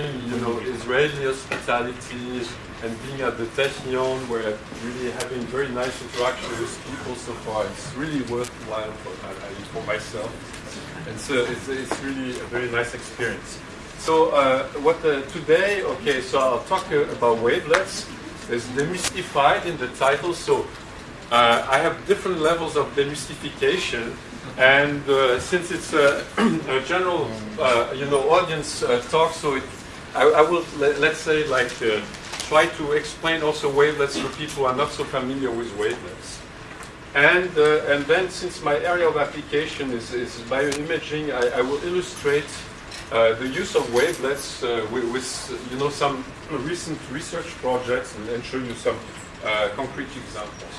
you know, Israeli hospitality and being at the Technion where really having very nice interaction with people so far. It's really worthwhile for, for myself. And so it's, it's really a very nice experience. So uh, what uh, today, okay, so I'll talk uh, about wavelets. It's demystified in the title, so uh, I have different levels of demystification. And uh, since it's a, a general, uh, you know, audience talk, so it, I, I, will, let, us say, like, try to explain also wavelets for people who are not so familiar with wavelets. And, uh, and then since my area of application is, is bioimaging, I, I will illustrate uh, the use of wavelets uh, with, with, you know, some recent research projects and, and show you some uh, concrete examples.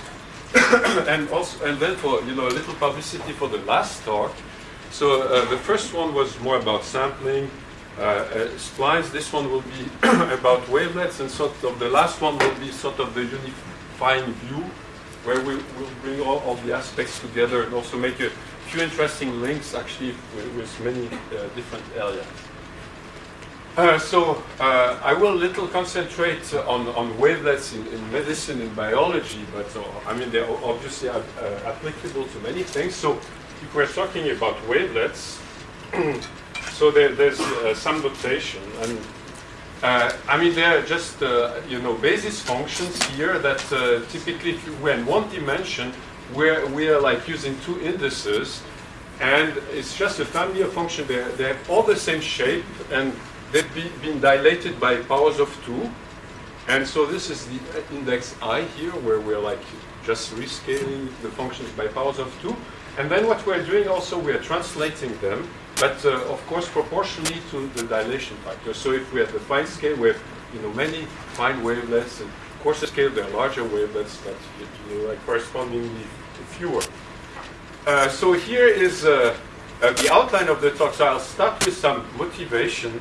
and also, and then for you know a little publicity for the last talk. So uh, the first one was more about sampling, uh, uh, splines. This one will be about wavelets, and sort of the last one will be sort of the unifying view, where we will bring all, all the aspects together and also make a few interesting links actually with, with many uh, different areas. Uh, so uh, I will little concentrate on, on wavelets in, in medicine and biology, but uh, I mean they're obviously applicable to many things. So if we're talking about wavelets, So there, there's uh, some notation, and uh, I mean there are just uh, you know basis functions here that uh, typically when one dimension where we are like using two indices, and it's just a family of functions. They they have all the same shape, and they've be, been dilated by powers of two. And so this is the index i here, where we're like just rescaling the functions by powers of two. And then what we're doing also, we're translating them but uh, of course proportionally to the dilation factor. So if we have the fine scale, we have you know many fine wavelets, and coarser scale there are larger wavelets, but you know, like correspondingly fewer. Uh, so here is uh, uh, the outline of the talk. So I'll start with some motivation.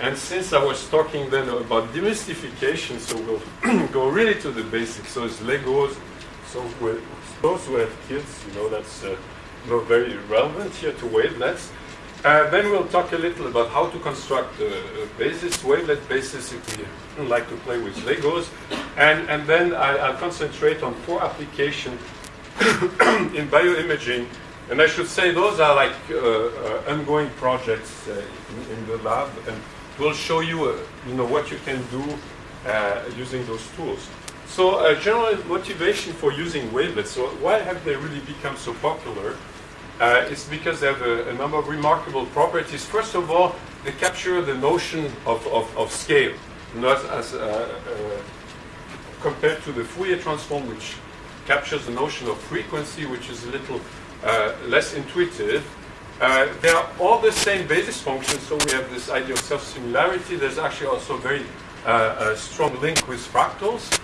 And since I was talking then about demystification, so we'll go really to the basics. So it's Legos. So those who have kids, you know, that's uh, you very relevant here to wavelets. Uh, then we'll talk a little about how to construct a, a basis, wavelet basis if we like to play with Legos. And, and then I, will concentrate on four applications in bioimaging. And I should say those are like uh, uh, ongoing projects uh, in, in, the lab. And we'll show you, uh, you know, what you can do uh, using those tools. So general motivation for using wavelets. So why have they really become so popular? Uh, because they have a, a, number of remarkable properties. First of all, they capture the notion of, of, of scale, not as uh, uh, compared to the Fourier transform, which captures the notion of frequency, which is a little uh, less intuitive. Uh, they are all the same basis functions, so we have this idea of self-similarity. There's actually also very uh, a strong link with fractals.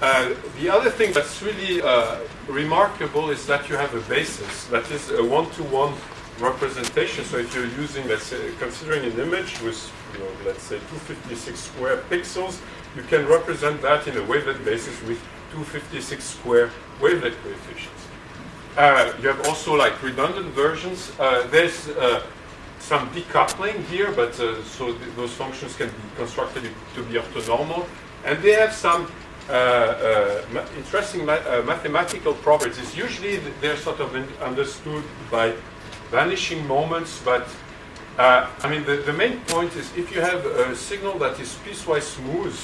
Uh, the other thing that's really uh, remarkable is that you have a basis that is a one-to-one representation. So if you're using, let's say, considering an image with, you know, let's say 256 square pixels, you can represent that in a wavelet basis with 256 square wavelet coefficients. Uh, you have also like redundant versions. Uh, there's uh, some decoupling here, but so th those functions can be constructed to be orthonormal. And they have some interesting ma uh, mathematical properties. Usually they're sort of understood by vanishing moments, but I mean, the, the main point is if you have a signal that is piecewise smooth,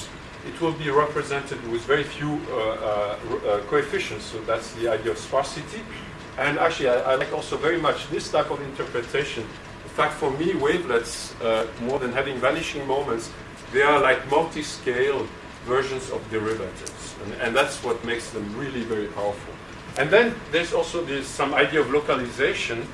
it will be represented with very few uh, uh, coefficients. So that's the idea of sparsity. And actually, I, I, like also very much this type of interpretation. In fact, for me, wavelets, uh, more than having vanishing moments, they are like multi-scale versions of derivatives. And, and, that's what makes them really very powerful. And then there's also this, some idea of localization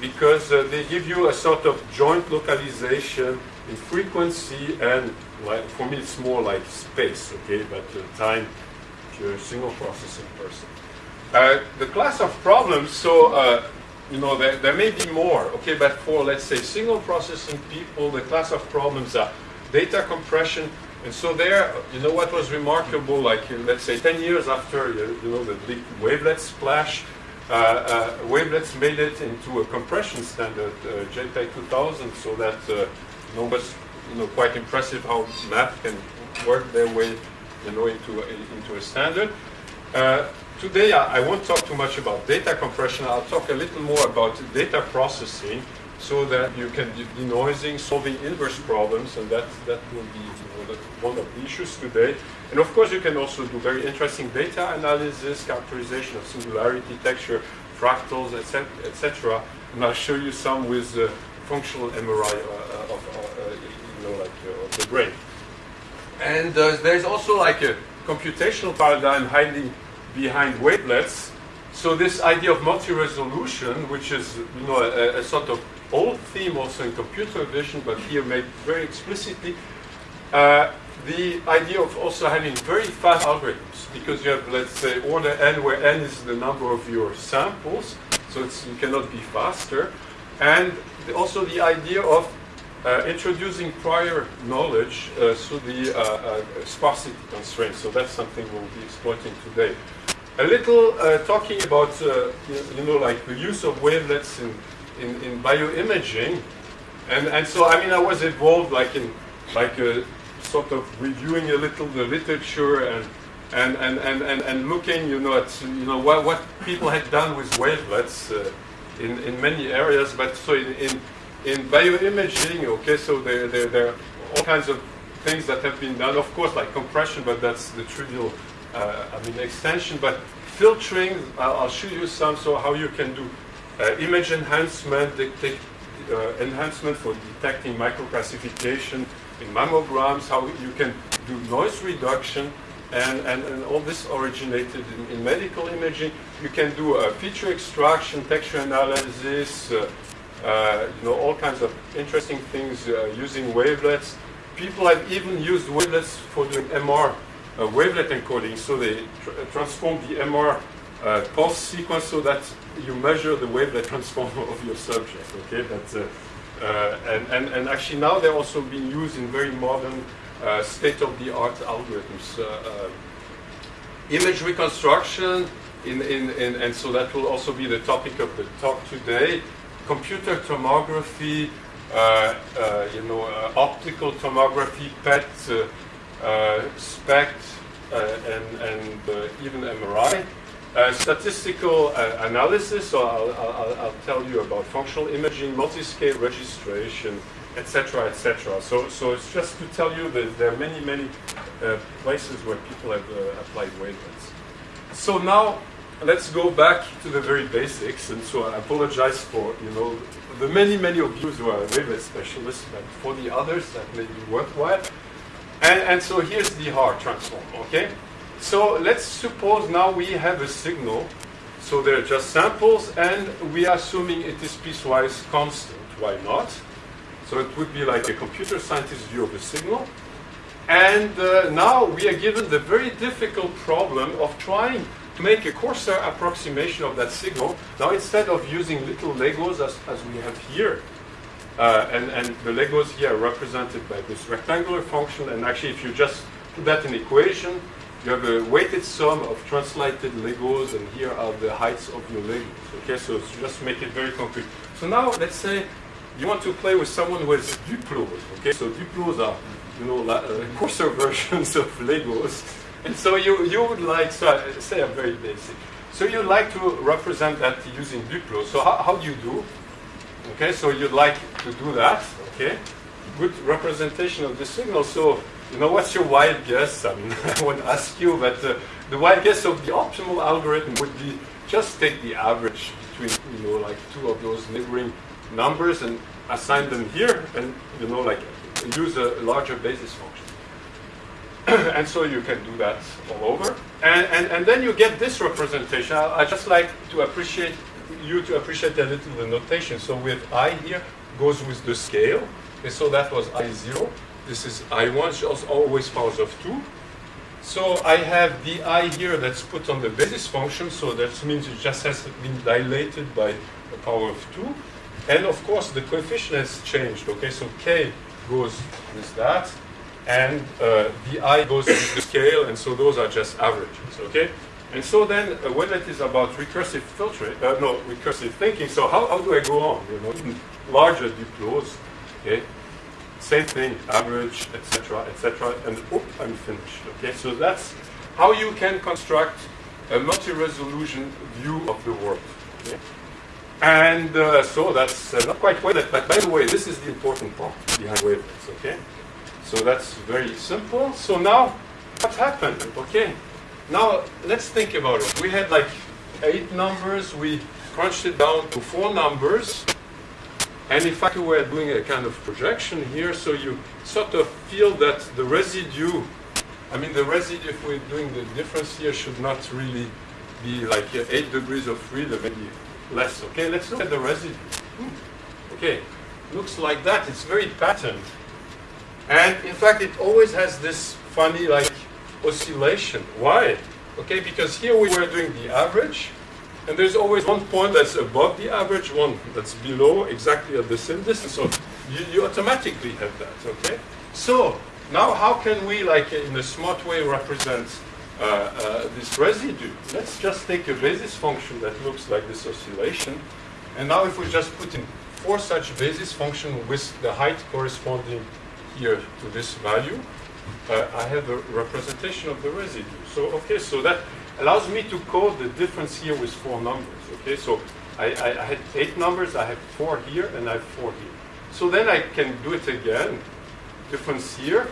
because uh, they give you a sort of joint localization in frequency and like, for me it's more like space, okay, but uh, time if you're a signal processing person. Uh, the class of problems, so uh, you know, there, there may be more, okay, but for let's say signal processing people, the class of problems are data compression, and so there, you know what was remarkable, like let's say 10 years after you know the big wavelet splash, uh, uh, wavelets made it into a compression standard, uh, JPEG 2000, so that uh, was you know, quite impressive how math can work their way, you know, into a, into a standard. Uh, today, I, I, won't talk too much about data compression. I'll talk a little more about data processing so that you can do denoising, solving inverse problems, and that, that will be one of the issues today. And of course, you can also do very interesting data analysis, characterization of singularity, texture, fractals, etc. etc. And I'll show you some with uh, functional MRI uh, of, uh, you know, like, uh, of the brain. And uh, there's also like a computational paradigm hiding behind wavelets. So this idea of multi-resolution, which is you know a, a, sort of old theme also in computer vision, but here made very explicitly, uh, the idea of also having very fast algorithms, because you have, let's say, order n, where n is the number of your samples, so you cannot be faster, and also the idea of uh, introducing prior knowledge uh, through the uh, uh, sparsity constraint. So that's something we'll be exploiting today. A little uh, talking about, you know, like the use of wavelets in, in, in, bioimaging. And, and so, I mean, I was involved like in, like sort of reviewing a little the literature and and, and, and, and, and looking, you know, at you know what, what people had done with wavelets in, in many areas. But so in, in in bioimaging, okay, so there, there, there, are all kinds of things that have been done. Of course, like compression, but that's the trivial, uh, I mean, extension. But filtering, I'll, I'll, show you some, so how you can do uh, image enhancement, uh, enhancement for detecting microcalcification in mammograms, how you can do noise reduction, and, and, and all this originated in, in medical imaging. You can do uh, feature extraction, texture analysis, uh, uh, you know, all kinds of interesting things uh, using wavelets. People have even used wavelets for doing MR uh, wavelet encoding, so they tr transform the MR uh, pulse sequence so that you measure the wavelet transform of your subject. Okay, that's Uh, and, and and actually now they're also being used in very modern uh, state-of-the-art algorithms. Uh, image reconstruction, in, in, in, and so that will also be the topic of the talk today computer tomography, uh, uh, you know, uh, optical tomography, PET, SPECT, and, and even MRI. Uh, statistical uh, analysis, so I'll, I'll, I'll, tell you about functional imaging, multi-scale registration, etc., etc. So, so it's just to tell you that there are many, many uh, places where people have applied wavelets. So now let's go back to the very basics. And so I apologize for, you know, the many, many of you who are wavelet specialists, but for the others that may be worthwhile. And, and so here's the Haar transform, okay? So let's suppose now we have a signal. So they're just samples, and we are assuming it is piecewise constant. Why not? So it would be like a computer scientist view of a signal. And uh, now we are given the very difficult problem of trying to make a coarser approximation of that signal, now instead of using little Legos as, as we have here, uh, and, and the Legos here are represented by this rectangular function, and actually if you just put that in equation, you have a weighted sum of translated Legos, and here are the heights of your Legos. Okay, so just make it very concrete. So now let's say you want to play with someone who has Duplos. Okay, so Duplos are you know uh, coarser versions of Legos. And so you, you would like, so I say I'm very basic. So you'd like to represent that using Duplo. So how, how do you do? Okay, so you'd like to do that, okay? Good representation of the signal. So, you know, what's your wild guess? I mean, I won't ask you, but uh, the wild guess of the optimal algorithm would be just take the average between, you know, like two of those neighboring numbers and assign them here and, you know, like use a larger basis function. and so you can do that all over. And, and, and then you get this representation. I, I just like to appreciate you to appreciate a little the notation. So with i here goes with the scale. And so that was i0. This is i1, it's always powers of 2. So I have the i here that's put on the basis function, so that means it just has been dilated by a power of 2. And of course the coefficient has changed, okay? So k goes with that, and uh, the i goes with the scale, and so those are just averages, okay? And so then, uh, when it is about recursive filtering, uh, no, recursive thinking, so how, how do I go on, you know, larger Duplos, okay? Same thing, average, etc., etc., and oh, I'm finished. Okay, so that's how you can construct a multi-resolution view of the world. Okay? And uh, so that's uh, not quite wavelet, but by the way, this is the important part behind wavelets. Okay, so that's very simple. So now, what happened? Okay, now let's think about it. We had like eight numbers. We crunched it down to four numbers. And in fact, we were doing a kind of projection here, so you sort of feel that the residue, I mean, the residue, if we're doing the difference here, should not really be like 8 degrees of freedom, maybe less. Okay, let's look at the residue. Hmm. Okay, looks like that. It's very patterned. And in fact, it always has this funny like oscillation. Why? Okay, because here we were doing the average, and there's always one point that's above the average, one that's below, exactly at the same distance. So you, you automatically have that, okay? So now how can we, like in a smart way, represent uh, uh, this residue? Let's just take a basis function that looks like this oscillation. And now if we just put in four such basis function with the height corresponding here to this value, uh, I have a representation of the residue. So, okay, so that allows me to code the difference here with four numbers. Okay, so I, I, I, had eight numbers, I have four here, and I have four here. So then I can do it again. Difference here.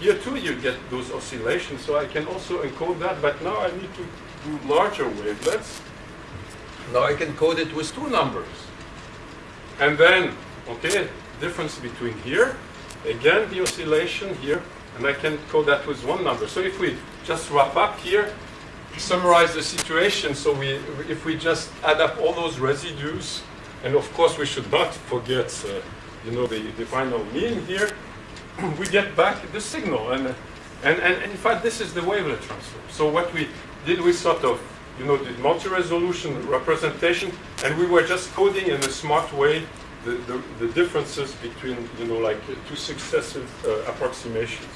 Here too you get those oscillations, so I can also encode that, but now I need to do larger wavelets. Now I can code it with two numbers. And then, okay, difference between here, again the oscillation here, and I can code that with one number. So if we just wrap up here, summarize the situation. So we, if we just add up all those residues, and of course we should not forget, uh, you know, the, the final mean here, we get back the signal. And, and, and in fact, this is the wavelet transform. So what we did, we sort of, you know, did multi-resolution representation, and we were just coding in a smart way the, the, the differences between, you know, like two successive uh, approximations.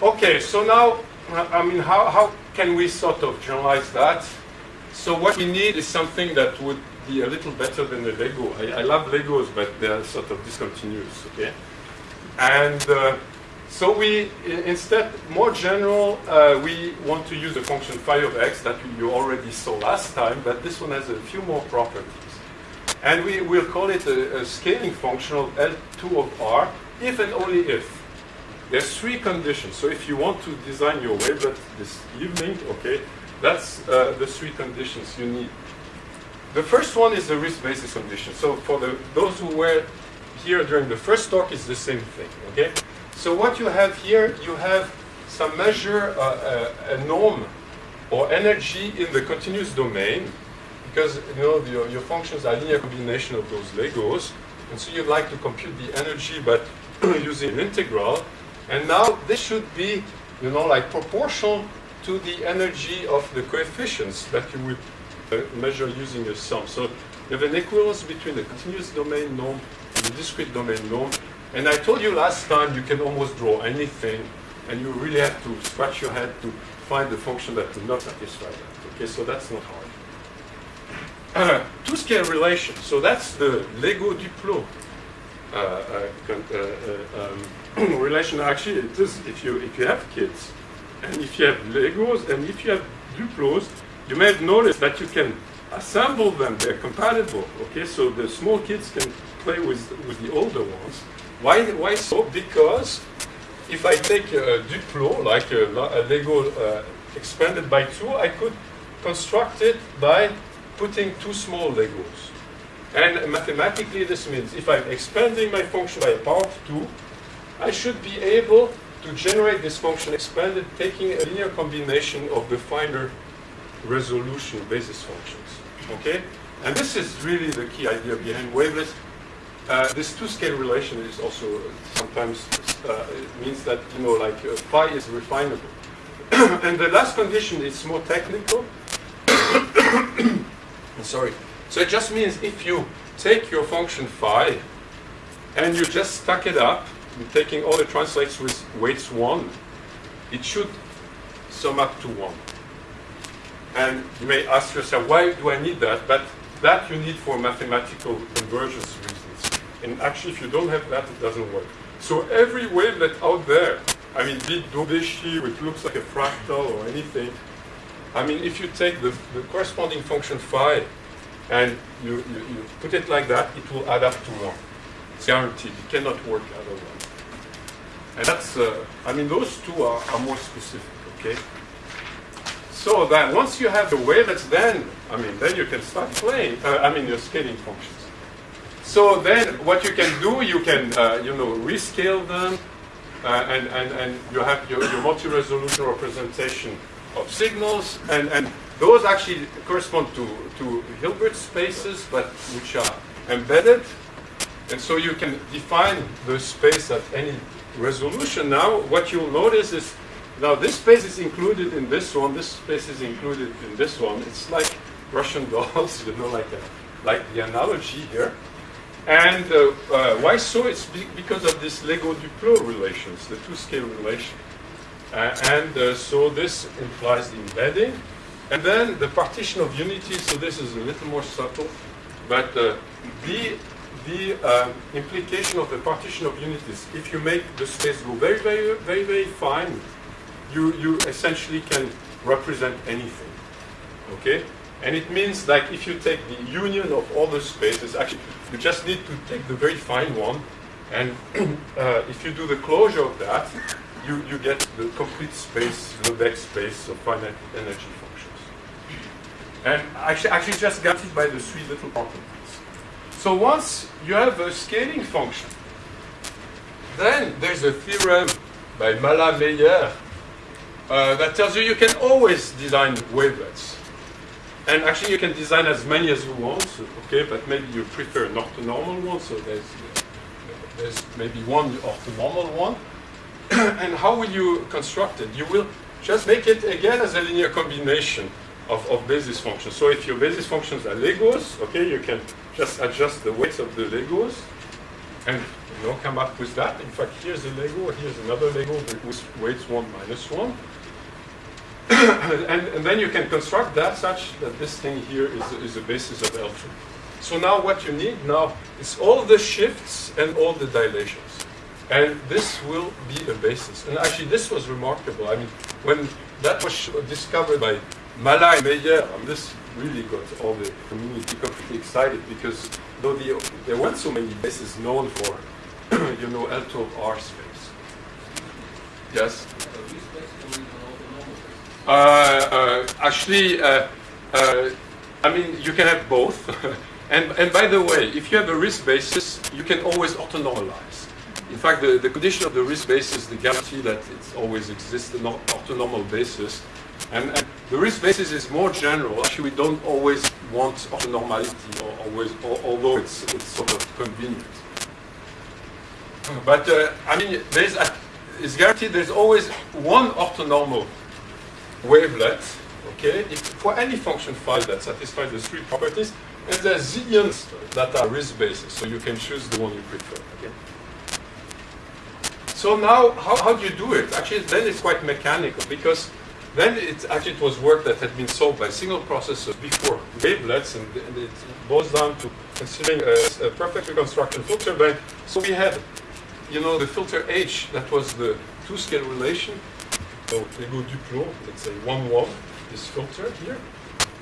Okay, so now I mean, how, how can we sort of generalize that? So what we need is something that would be a little better than the Lego. I, I love Legos, but they're sort of discontinuous, okay? And uh, so we, instead, more general, uh, we want to use the function phi of x that you already saw last time, but this one has a few more properties. And we will call it a, a scaling function of L2 of r, if and only if there's three conditions. So if you want to design your wavelet this evening, okay, that's uh, the three conditions you need. The first one is the Riesz basis condition. So for the, those who were here during the first talk, it's the same thing, okay? So what you have here, you have some measure, uh, uh, a norm or energy in the continuous domain, because you know your, your functions are linear combination of those Legos, and so you'd like to compute the energy, but using an integral. And now this should be, you know, like proportional to the energy of the coefficients that you would uh, measure using a sum. So you have an equivalence between the continuous domain norm and the discrete domain norm. And I told you last time you can almost draw anything, and you really have to scratch your head to find the function that will not satisfy that. Okay, so that's not hard. Uh, two-scale relation. So that's the Lego Duplo uh, uh, uh, um, relation actually it is if you if you have kids and if you have Legos and if you have Duplos, you may have noticed that you can assemble them. They're compatible. Okay, so the small kids can play with with the older ones. Why why so? Because if I take a Duplo like a, a Lego uh, expanded by two, I could construct it by putting two small Legos. And mathematically, this means if I'm expanding my function by a power of 2, I should be able to generate this function expanded taking a linear combination of the finer resolution basis functions. Okay? And this is really the key idea behind wavelets. Uh, this two-scale relation is also sometimes uh, means that you know like uh, phi is refinable. and the last condition is more technical. Sorry. So it just means if you take your function phi and you just stack it up taking all the translates with weights 1, it should sum up to 1. And you may ask yourself, why do I need that? But that you need for mathematical convergence reasons. And actually, if you don't have that, it doesn't work. So every wavelet out there, I mean, be it Daubechies, which looks like a fractal or anything, I mean, if you take the, the corresponding function phi and you, you, you, put it like that, it will add up to 1. It's guaranteed. It cannot work otherwise. And that's, uh, I mean, those two are, are more specific, okay? So that once you have the wavelets, then, I mean, then you can start playing, uh, I mean, your scaling functions. So then what you can do, you can, uh, you know, rescale them, uh, and, and, and you have your, your multi-resolution representation of signals, and, and those actually correspond to, to Hilbert spaces, but which are embedded. And so you can define the space at any resolution. Now, what you'll notice is, now this space is included in this one, this space is included in this one. It's like Russian dolls, you know, like, a, like the analogy here. And uh, uh, why so? It's be because of this Lego-Duplo relations, the two-scale relation. Uh, and so this implies the embedding. And then the partition of unity, so this is a little more subtle, but uh, the, um, implication of the partition of unities, if you make the space go very, very, very, very fine, you, you essentially can represent anything, okay? And it means like if you take the union of all the spaces, actually you just need to take the very fine one, and uh, if you do the closure of that, you, you get the complete space, Lebesgue space of finite energy functions. And actually, actually just got it by the three little properties. So once you have a scaling function, then there's a theorem by Mallat-Meyer uh, that tells you you can always design wavelets. And actually you can design as many as you want, okay, but maybe you prefer an orthonormal one, so there's, there's maybe one orthonormal one. and how will you construct it? You will just make it again as a linear combination of, of basis functions. So if your basis functions are Legos, okay, you can just adjust the weights of the Legos and you know, come up with that. In fact, here's a Lego, here's another Lego with weights 1 minus 1. and, and, then you can construct that such that this thing here is, is a basis of L2. So now what you need now is all the shifts and all the dilations. And this will be a basis. And actually this was remarkable. I mean, when that was discovered by Mallat and Meyer, and this really got all the community completely excited because though the, there weren't so many bases known for, you know, L2R space. Yes? Uh, uh, actually, uh, uh, I mean, you can have both. and, and by the way, if you have a Riesz basis, you can always orthonormalize. In fact, the, the condition of the Riesz basis the guarantee that it always exists, an orthonormal basis. And, and, the Riesz basis is more general. Actually, we don't always want orthonormality, or always, or, although it's, it's sort of convenient. But, uh, I mean, there's a, it's guaranteed there's always one orthonormal wavelet, okay, if, for any function phi that satisfies the three properties, and there's zillions that are Riesz bases, so you can choose the one you prefer, okay? So now, how, how do you do it? Actually, then it's quite mechanical, because then it actually it was work that had been solved by signal processors before wavelets, and, and it boils down to considering a, a perfect reconstruction filter bank. So we had, you know, the filter H, that was the two-scale relation, so Lego Duplo, let's say 1, 1, this filter here.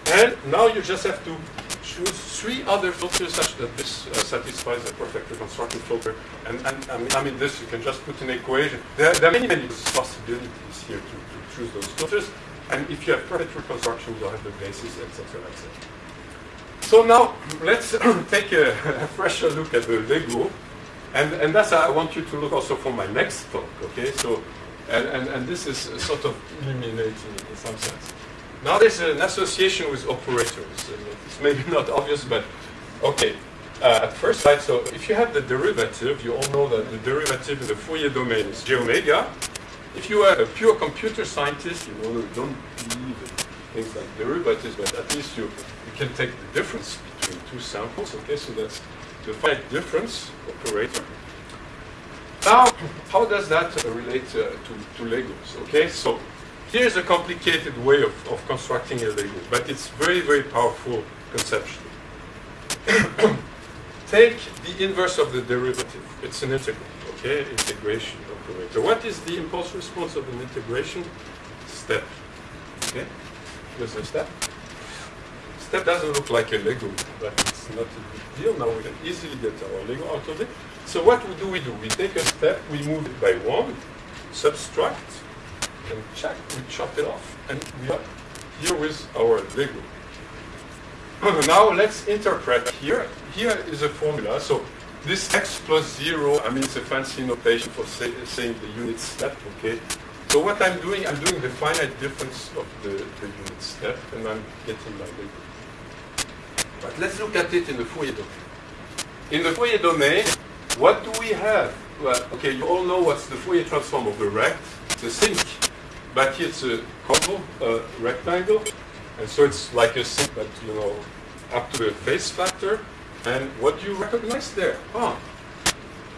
And now you just have to choose three other filters such that this uh, satisfies a perfect reconstruction filter. And, and I, mean, I, mean, this you can just put in equation. There, there, are many, many possibilities here to, to, choose those filters. And if you have perfect reconstruction, you'll have the basis, etc., etc. So now let's take a, a, fresher look at the Lego. And, and that's I want you to look also for my next talk, okay? So and, and, and this is sort of illuminating in some sense. Now there's an association with operators. It's maybe not obvious, but okay. Uh, at first sight, so if you have the derivative, you all know that the derivative in the Fourier domain is j omega. If you are a pure computer scientist, you know, you don't believe in things like derivatives, but at least you, you can take the difference between two samples, okay? So that's the finite difference operator. Now, how does that relate uh, to, to Legos? Okay, so here's a complicated way of, of constructing a Lego, but it's very, very powerful conceptually. take the inverse of the derivative. It's an integral, okay? Integration operator. What is the impulse response of an integration? Step, okay? There's a step. Step doesn't look like a Lego, but it's not a big deal. Now we can easily get our Lego out of it. So what do we do? We take a step, we move it by one, subtract, and check, we chop it off, and we are here with our Lego. now let's interpret here. Here is a formula. So this x plus zero, I mean, it's a fancy notation for say, saying the unit step, okay? So what I'm doing, I'm doing the finite difference of the, the unit step, and I'm getting my Lego. But let's look at it in the Fourier domain. In the Fourier domain, what do we have? Well, okay, you all know what's the Fourier transform of the rect. It's a sinc, but here it's a convo, a rectangle, and so it's like a sinc, but you know, up to the phase factor. And what do you recognize there? Oh,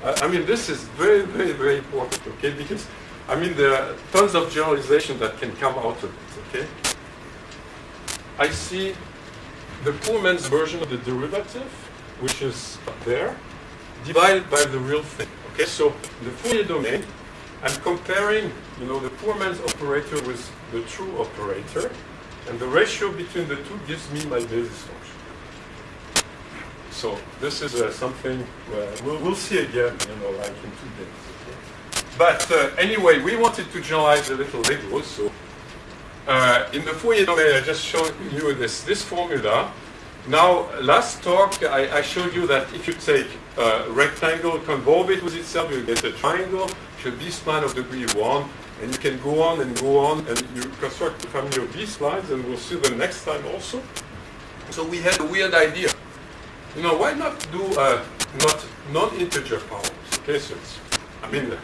I, mean, this is very, very, very important, okay? Because I mean, there are tons of generalization that can come out of it, okay? I see the poor man's version of the derivative, which is there, divided by the real thing. Okay, so the Fourier domain, I'm comparing, you know, the poor man's operator with the true operator, and the ratio between the two gives me my basis function. So this is uh, something we'll, we'll see again, you know, like in two days. But uh, anyway, we wanted to generalize a little Lego, so uh, in the Fourier domain, I just showed you this, this formula. Now, last talk, I, I showed you that if you take a rectangle, convolve it with itself, you get a triangle, a B-spline of degree 1, and you can go on and go on, and you construct a family of B-splines, and we'll see them next time also. So we had a weird idea. You know, why not do uh, not non-integer powers? Okay, so I mean, uh,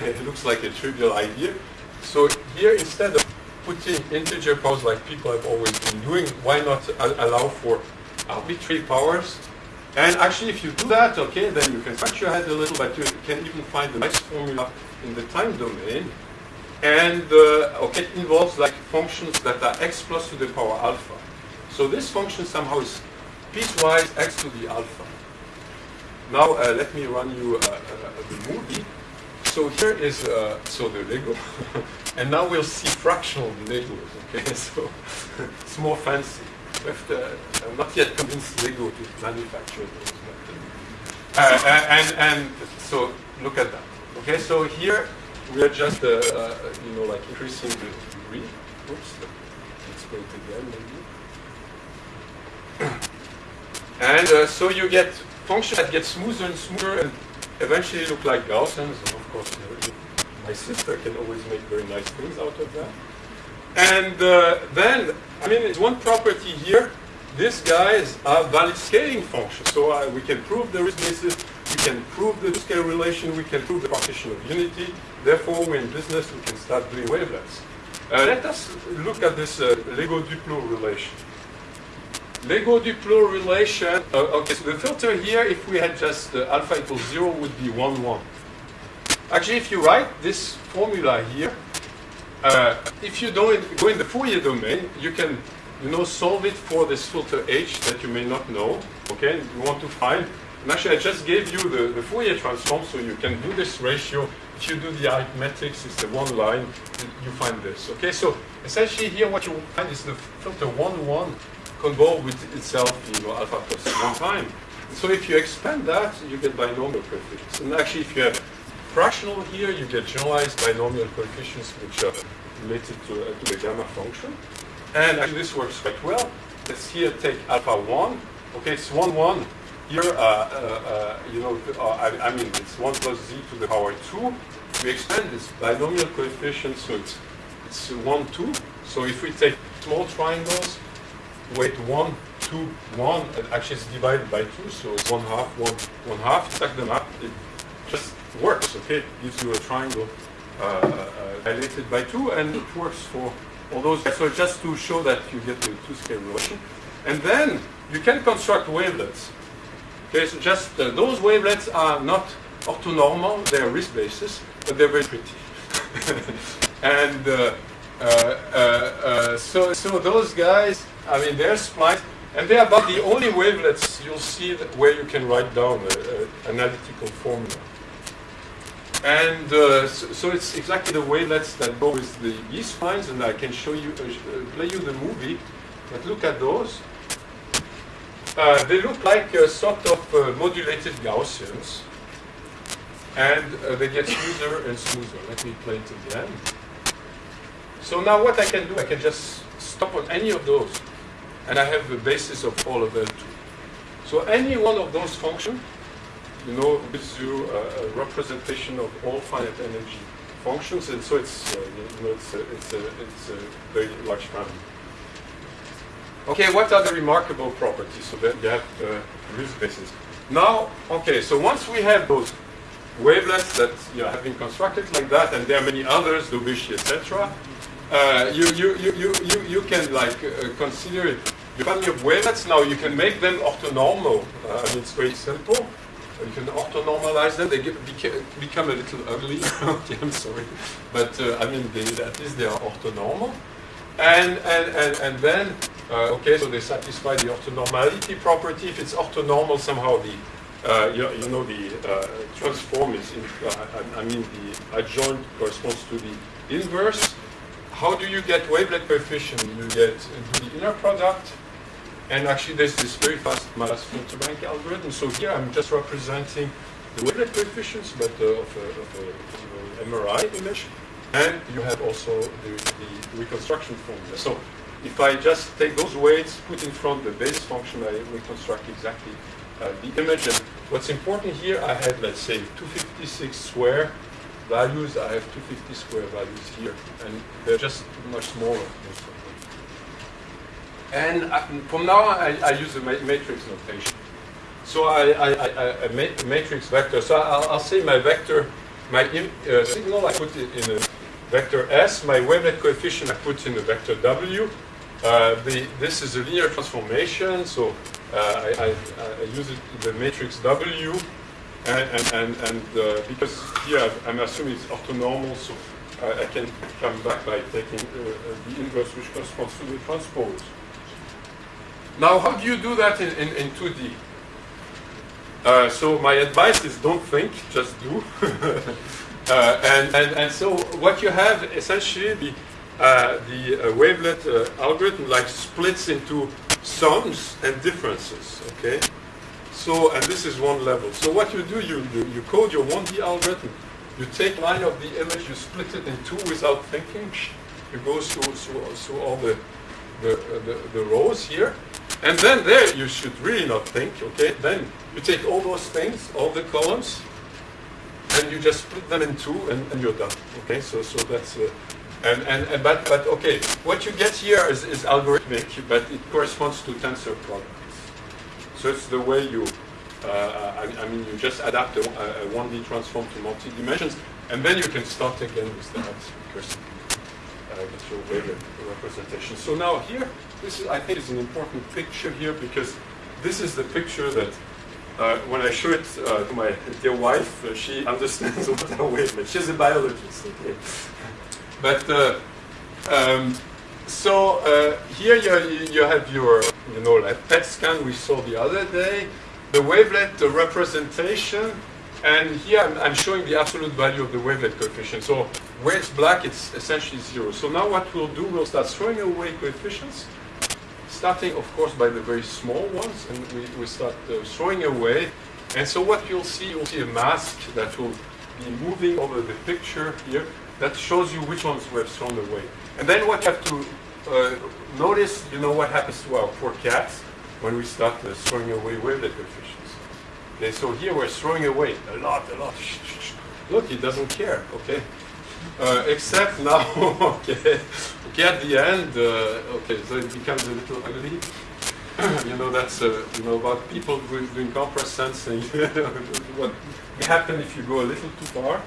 it looks like a trivial idea. So here, instead of putting integer powers like people have always been doing, why not allow for arbitrary powers? And actually, if you do that, okay, then you can scratch your head a little, but you can even find a nice formula in the time domain. And, uh, okay, it involves like functions that are x plus to the power alpha. So this function somehow is piecewise x to the alpha. Now, uh, let me run you uh, uh the movie. So here is, uh, so the Lego. and now we'll see fractional Legos, okay? So it's more fancy. Uh, I'm not yet convinced Lego to manufacture those. But, and, and so look at that. Okay, so here we are just, you know, like increasing the degree. Oops, let's go it again maybe. and uh, so you get functions that get smoother and smoother and eventually look like Gaussians. And of course, my sister can always make very nice things out of that. And uh, then, I mean, it's one property here. These guys are valid scaling functions. So uh, we can prove the Riesz basis, we can prove the scale relation, we can prove the partition of unity. Therefore, we're in business, we can start doing wavelets. Uh, let us look at this uh, Lego Duplo relation. Lego Duplo relation, uh, okay, so the filter here, if we had just uh, alpha equals zero, would be 1, 1. Actually, if you write this formula here, uh, if you don't go in the Fourier domain, you can you know, solve it for this filter H that you may not know, okay? You want to find, and actually I just gave you the, the Fourier transform, so you can do this ratio. If you do the arithmetics, it's the one line, you find this, okay? So essentially here what you find is the filter 1, 1 convolve with itself, in know, alpha plus one time. So if you expand that, you get binomial coefficients. And actually if you have fractional here, you get generalized binomial coefficients which are related to, uh, to the gamma function. And actually this works quite well. Let's here take alpha 1. Okay, it's 1, 1. Here, uh, uh, uh you know, uh, I, I, mean, it's 1 plus z to the power 2. We expand this binomial coefficient, so it's, it's 1, 2. So if we take small triangles, weight 1, 2, 1, and actually it's divided by 2, so it's 1 half, 1, 1 half. Stack them up, it just works, okay? It gives you a triangle uh, uh, dilated by 2, and it works for all those. So just to show that you get the two-scale relation. And then you can construct wavelets. Okay, so just uh, those wavelets are not orthonormal, they're Riesz basis, but they're very pretty. and uh, uh, uh, uh, so, so those guys, I mean, they're spliced, And they are about the only wavelets you'll see where you can write down an analytical formula. And uh, so, so, it's exactly the wavelets that go with the yeast spines, and I can show you, uh, play you the movie. But look at those. Uh, they look like a sort of uh, modulated Gaussians, and uh, they get smoother and smoother. Let me play it again. So now what I can do, I can just stop on any of those, and I have the basis of all of L2. So any one of those functions, you know, gives you a, a representation of all finite energy functions, and so it's, uh, you know, it's a, it's a, it's a very large family. Okay, what are the remarkable properties? So that you have uh, use basis. Now, okay, so once we have those wavelets that you know, have been constructed like that, and there are many others, Daubechies, etc., uh, you, you, you, you, you can like uh, consider the family of wavelets. Now you can make them orthonormal. Uh, I mean, it's very simple. You can orthonormalize them. They get, beca become a little ugly. okay, I'm sorry, but uh, I mean, they, at least they are orthonormal. And and and and then uh, okay, so they satisfy the orthonormality property. If it's orthonormal, somehow the uh, you, you, know the uh, transform is, in, I, I, mean the adjoint corresponds to the inverse. How do you get wavelet coefficient? You get the inner product, and actually there's this very fast Mallat's filter bank algorithm. So here I'm just representing the wavelet coefficients, but uh, of, a, of a MRI image. And you have also the, the reconstruction formula. So if I just take those weights, put in front the base function, I reconstruct exactly uh, the image. And what's important here, I have, let's say, 256 square values. I have 250 square values here. And they're just much smaller. And I, uh, from now on, I, I use a matrix notation. So I, I, I, I matrix vector. So I'll, I'll say my vector, my uh, signal, I put it in a vector S. My wavelet coefficient, I put in a vector W. Uh, the, this is a linear transformation, so uh, I, I, I, use it the matrix W, and, and, and, uh, because here I'm assuming it's orthonormal, so I, I can come back by taking uh, uh, the inverse which corresponds to the transpose. Now, how do you do that in, in, in 2D? Uh, so my advice is don't think, just do. uh, and, and, and so what you have essentially, the, uh, the wavelet algorithm like splits into sums and differences, okay? So, and this is one level. So what you do, you, you, you code your 1D algorithm, you take line of the image, you split it in two without thinking, you go through, through, through all the, the, the, the rows here, and then there you should really not think, okay? Then you take all those things, all the columns, and you just split them in two and, and you're done, okay? So, so that's, uh, and, and, and, but, but okay, what you get here is, is algorithmic, but it corresponds to tensor products. So it's the way you, uh, I, I, mean, you just adapt a, a 1D transform to multi-dimensions, and then you can start again with that recursive get your representation. So now here, this is, I think is an important picture here because this is the picture that uh, when I show it uh, to my dear wife, uh, she understands what a wavelet. She's a biologist. Okay. But uh, um, so uh, here you, you have your, you know, like PET scan we saw the other day, the wavelet the representation, and here I'm, I'm, showing the absolute value of the wavelet coefficient. So where it's black, it's essentially zero. So now what we'll do, we'll start throwing away coefficients, starting, of course, by the very small ones, and we, we start uh, throwing away. And so what you'll see, you'll see a mask that will be moving over the picture here that shows you which ones were thrown away. And then what you have to uh, notice, you know what happens to our poor cats when we start uh, throwing away wavelet coefficients. Okay, so here we're throwing away a lot, a lot. Look, he doesn't care, okay? Uh, except now, okay, okay, at the end, uh, okay, so it becomes a little ugly. you know, that's, uh, you know, about people doing compress sensing, what happen if you go a little too far.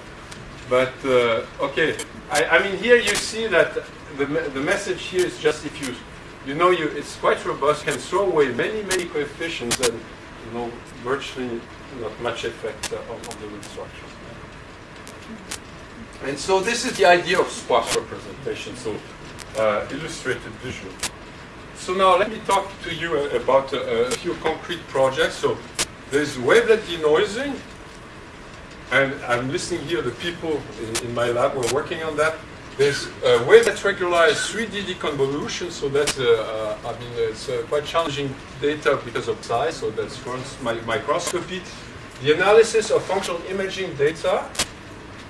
But uh, okay, I, I, mean here you see that the, the message here is just if you, you know, you it's quite robust, can throw away many, many coefficients and you know virtually not much effect uh, on, the root structure. And so this is the idea of sparse representation, so uh, illustrated visually. so now let me talk to you uh, about uh, a few concrete projects. So there's wavelet denoising, and I'm listing here the people in, in my lab who are working on that. There's a wavelet regularized 3D deconvolution, so that's, uh, uh, I mean, it's uh, quite challenging data because of size, so that's runs my microscopy. The analysis of functional imaging data,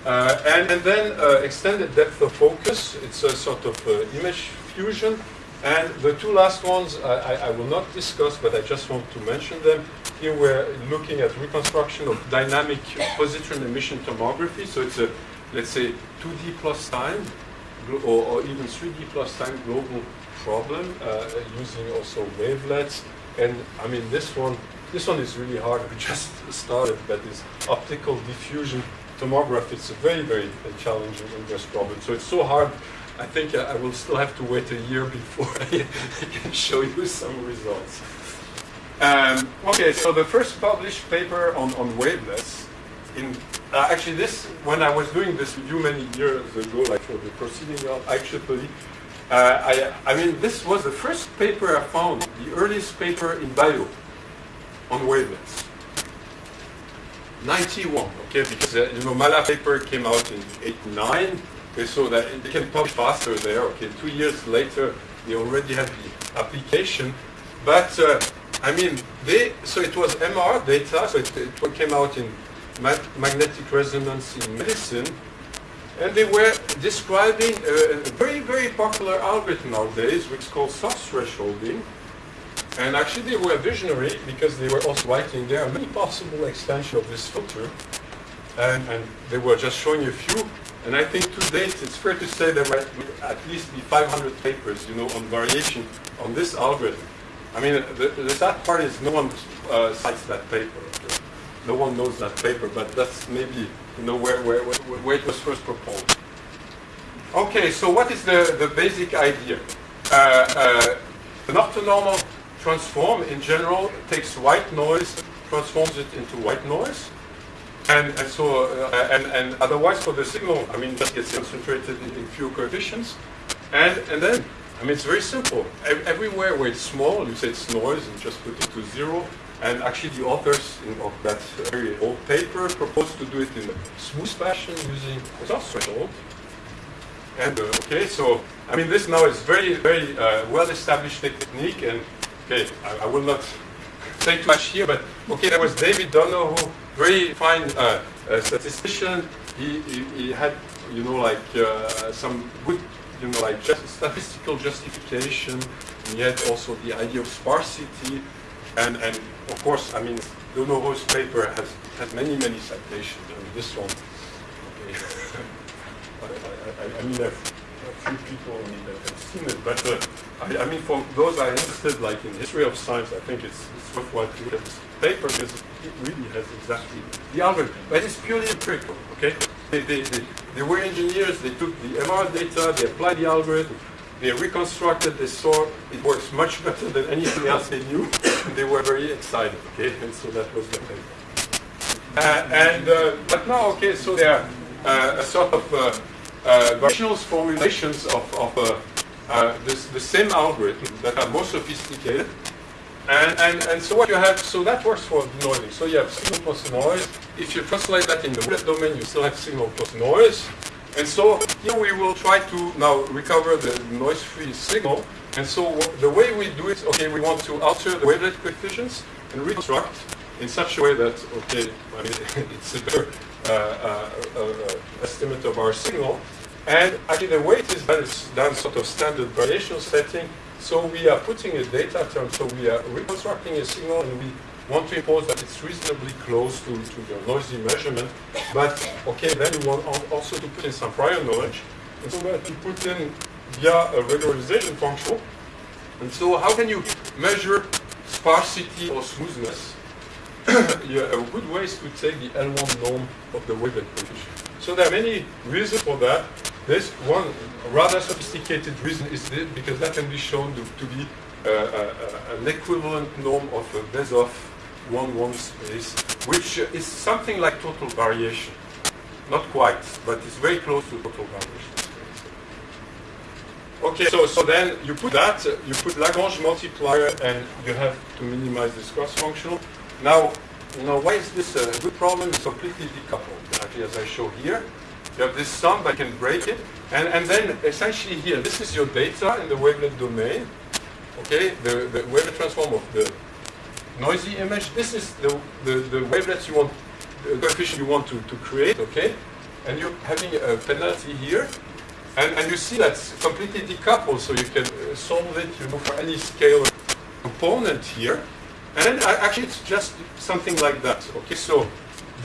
uh, and, and, then uh, extended depth of focus. It's a sort of uh, image fusion. And the two last ones I, I, will not discuss, but I just want to mention them. Here we're looking at reconstruction of dynamic positron emission tomography. So it's a, let's say, 2D plus time, or, or even 3D plus time global problem uh, using also wavelets. And I mean, this one, this one is really hard. We just started, but it's optical diffusion tomography. It's a very, very challenging inverse problem. So it's so hard I think I will still have to wait a year before I can show you some results. Um, okay, so the first published paper on, on wavelets, in, uh, actually this, when I was doing this review many years ago, like for the proceeding of IEEE, uh, I, I mean, this was the first paper I found, the earliest paper in bio on wavelets. 91, okay, because, uh, you know, my paper came out in 89, Okay, so that they can publish faster there. Okay, two years later, they already have the application. But uh, I mean, they so it was MR data, so it, it came out in magnetic resonance in medicine, and they were describing a, very very popular algorithm nowadays, which is called soft thresholding. And actually, they were visionary because they were also writing there are many possible extensions of this filter, and, and they were just showing you a few. And I think to date, it's fair to say there might at least be 500 papers, you know, on variation on this algorithm. I mean, the, the sad part is no one uh, cites that paper. No one knows that paper, but that's maybe, you know, where, where, where it was first proposed. Okay, so what is the, the basic idea? Uh, uh, an orthonormal transform, in general, takes white noise, transforms it into white noise, and, and so, uh, and, and otherwise for the signal, I mean, just gets concentrated in, in few coefficients. And, and then, I mean, it's very simple. everywhere where it's small, you say it's noise and just put it to zero. And actually the authors of that very old paper proposed to do it in a smooth fashion using a soft threshold. And uh, okay, so, I mean, this now is very, very uh, well-established technique. And okay, I, I will not say too much here, but okay, there was David Donoho very fine uh, uh, statistician. He, he, he, had, you know, like uh, some good, you know, like just statistical justification. he had also the idea of sparsity, and and of course, I mean, Donoho's paper has has many many citations. I mean, this one. Okay. I, I, I, mean, a few people have seen it, but uh, I, I, mean, for those are interested, like in history of science, I think it's, it's worthwhile to look at this paper because it really has exactly the algorithm. But it's purely empirical, okay? They, they, they, they were engineers, they took the MR data, they applied the algorithm, they reconstructed, they saw it works much better than anything else they knew, they were very excited, okay? And so that was the thing. Uh, and, uh, but now, okay, so there are uh, a sort of uh, uh, formulations of, of uh, uh, this, the same algorithm that are more sophisticated, and, and, and so what you have, so that works for denoising. So you have signal plus noise. If you translate that in the domain, you still have signal plus noise. And so here we will try to now recover the noise-free signal. And so the way we do it, okay, we want to alter the wavelet coefficients and reconstruct in such a way that, okay, I mean, it's a better uh, uh, uh, estimate of our signal. And actually the way it is done is done sort of standard variation setting. So we are putting a data term, so we are reconstructing a signal and we want to impose that it's reasonably close to, to the noisy measurement. But, okay, then you want also to put in some prior knowledge. And so have to put in via a regularization function. And so how can you measure sparsity or smoothness? yeah, a good way is to take the L1 norm of the wavelet coefficient. So there are many reasons for that. This one rather sophisticated reason is this, because that can be shown to, to be uh, uh, an equivalent norm of a Besov 1-1 space, which is something like total variation. Not quite, but it's very close to total variation. Okay, so, so then you put that, you put Lagrange multiplier and you have to minimize this cross-functional. Now, you know, why is this a good problem? It's completely decoupled, actually, as I show here. You have this sum, but you can break it. And, and then essentially here, this is your data in the wavelet domain. Okay, the, the wavelet transform of the noisy image. This is the, the, the wavelets you want, the coefficient you want to, to create, okay? And you're having a penalty here. And, and you see that's completely decoupled, so you can uh, solve it you know, for any scalar component here. And uh, actually it's just something like that, okay? So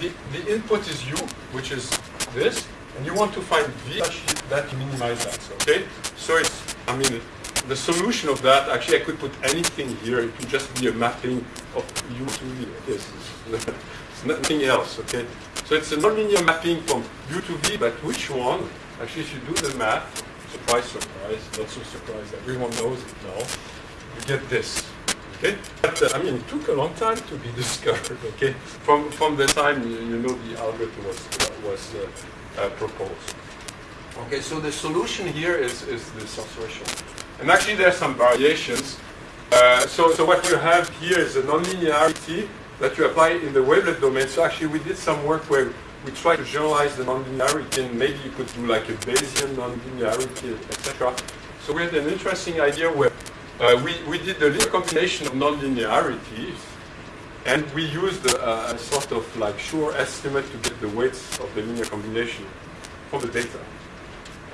the, the input is u, which is this, and you want to find v that minimize that, okay? So it's, I mean, the solution of that, actually I could put anything here, it could just be a mapping of u to v, it's nothing else, okay? So it's a nonlinear mapping from u to v, but which one? Actually, if you do the math, surprise, surprise, not so surprised, everyone knows it now, you get this. Okay? But, uh, I mean, it took a long time to be discovered, okay? From, from the time, you, you know, the algorithm was, was uh, uh, proposed. Okay, so the solution here is, is the threshold. And actually there are some variations. Uh, so, so what you have here is a nonlinearity that you apply in the wavelet domain. So actually we did some work where we try to generalize the nonlinearity and maybe you could do like a Bayesian nonlinearity, etc. So we had an interesting idea where uh, we, we did a linear combination of nonlinearities and we used a, a, sort of like sure estimate to get the weights of the linear combination for the data.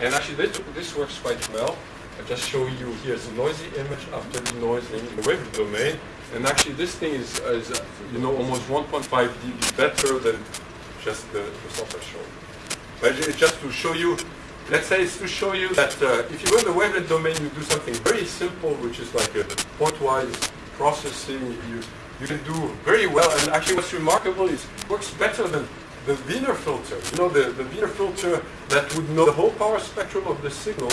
And actually this, this works quite well. I just show you here's a noisy image after denoising in the wave domain. And actually this thing is, is you know, almost 1.5 dB better than just the, the software show. But just to show you, let's say it's to show you that uh, if you go in the wavelet domain, you do something very simple, which is like a pointwise processing. You, you can do very well. And actually what's remarkable is it works better than the Wiener filter, you know, the, the Wiener filter that would know the whole power spectrum of the signal,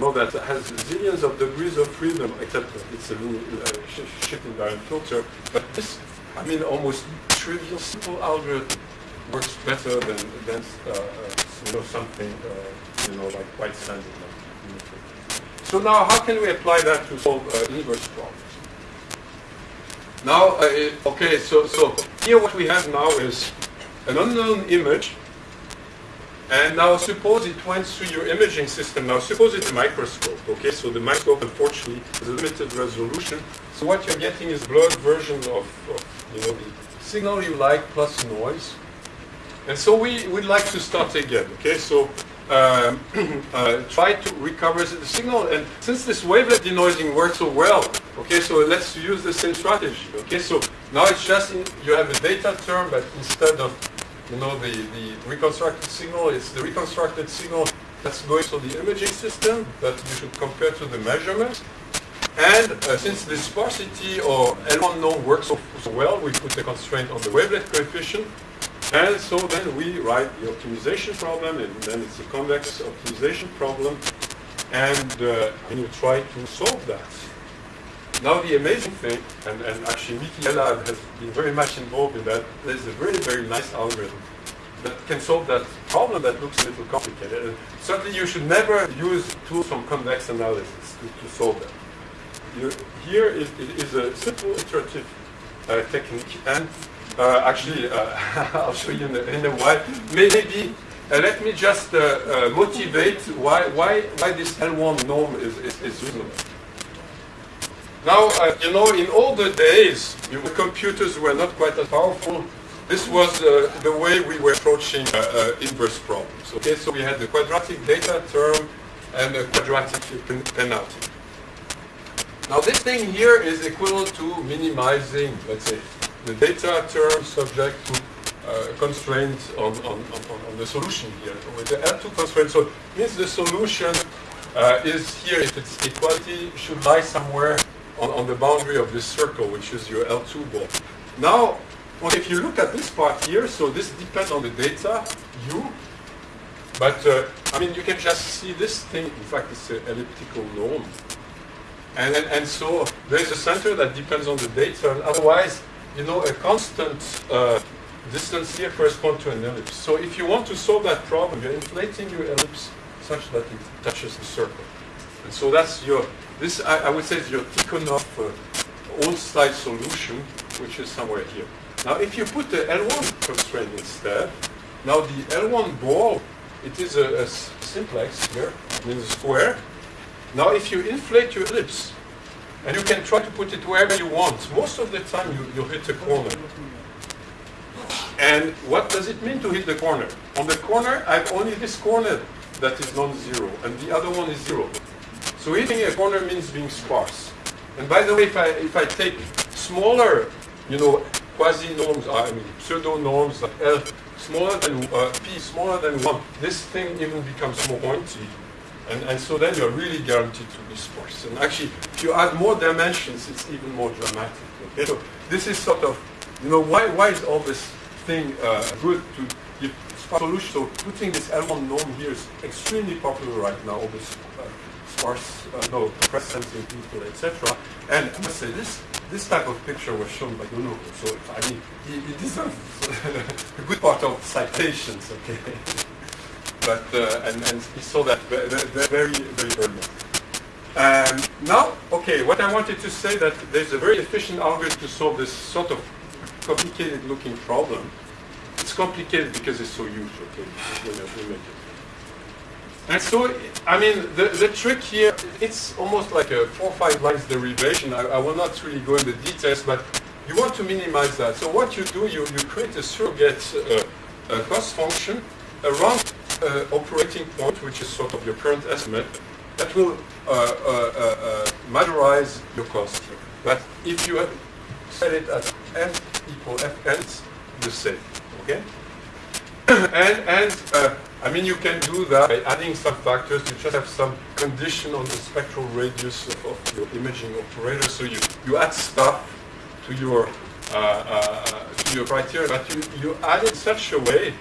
know, that has zillions of degrees of freedom, except it's a uh, shift invariant filter. But this, I mean, almost trivial, simple algorithm works better than, than uh, uh, you know, something, uh, you know, like quite standard. So now, how can we apply that to solve uh, inverse problems? Now, uh, okay, so, so here what we have now is an unknown image. And now suppose it went through your imaging system. Now suppose it's a microscope, okay? So the microscope, unfortunately, is a limited resolution. So what you're getting is blurred version of, of you know, the signal you like plus noise. And so we would like to start again, okay? So um, uh, try to recover the signal. And since this wavelet denoising works so well, okay, so let's use the same strategy, okay? So now it's just, in, you have a data term, but instead of you know, the, the reconstructed signal is the reconstructed signal that's going to the imaging system that you should compare to the measurement. And uh, since the sparsity or L1 norm works so, so, well, we put a constraint on the wavelet coefficient. And so then we write the optimization problem, and then it's a convex optimization problem. And, uh, and you try to solve that. Now the amazing thing, and, and actually Miki Elad has been very much involved in that, there's a very, very nice algorithm that can solve that problem that looks a little complicated. And certainly you should never use tools from convex analysis to, to solve that. You, here is, is, a simple iterative uh, technique, and uh, actually, uh, I'll show you in a, in a while. Maybe uh, let me just uh, uh, motivate why, why, why this L1 norm is, is, is reasonable. Now, uh, you know, in older days, computers were not quite as powerful. This was uh, the way we were approaching uh, uh, inverse problems. Okay, so we had the quadratic data term and the quadratic penalty. Now, this thing here is equivalent to minimizing, let's say, the data term subject to uh, constraints on, on, on, on, the solution here. With the L2 constraint, so means the solution uh, is here, if it's equality, should lie somewhere on, on the boundary of this circle, which is your L2 ball. Now, well, if you look at this part here, so this depends on the data, U, but uh, I mean, you can just see this thing, in fact, it's an elliptical norm. And, and, and so there's a center that depends on the data, and otherwise, you know, a constant uh, distance here corresponds to an ellipse. So if you want to solve that problem, you're inflating your ellipse such that it touches the circle. And so that's your, this I, I would say is your Tikhonov uh, all-style solution, which is somewhere here. Now if you put the L1 constraint instead, now the L1 ball, it is a, a simplex here, means a square. Now if you inflate your ellipse, and you can try to put it wherever you want, most of the time you, you hit a corner. And what does it mean to hit the corner? On the corner, I have only this corner that is non-zero, and the other one is zero. So hitting a corner means being sparse. And by the way, if I, if I take smaller, you know, quasi-norms, I mean pseudo-norms like L smaller than uh, P smaller than 1, this thing even becomes more pointy. And, and so then you're really guaranteed to be sparse. And actually, if you add more dimensions, it's even more dramatic. Okay? So this is sort of, you know, why, why is all this thing uh, good to give solution? So putting this L1 norm here is extremely popular right now, all this uh, no, press sensing people, etc. And I must say, this this type of picture was shown by Dono, so I mean, he, he deserves a good part of citations, okay? but, uh, and, and he saw that very, very, very early. Um, now, okay, what I wanted to say that there's a very efficient algorithm to solve this sort of complicated looking problem. It's complicated because it's so huge, okay? And so, I mean, the, the trick here, it's almost like a four or five lines derivation. I, I will not really go into details, but you want to minimize that. So what you do, you, you create a surrogate uh, a cost function around uh, operating point, which is sort of your current estimate, that will uh, uh, uh, uh majorize your cost. But if you set it at f equal fn, the same, okay? and and I mean, you can do that by adding some factors. You just have some condition on the spectral radius of, of your imaging operator. So you, you add stuff to your uh, uh, to your criteria, but you, you add it such a way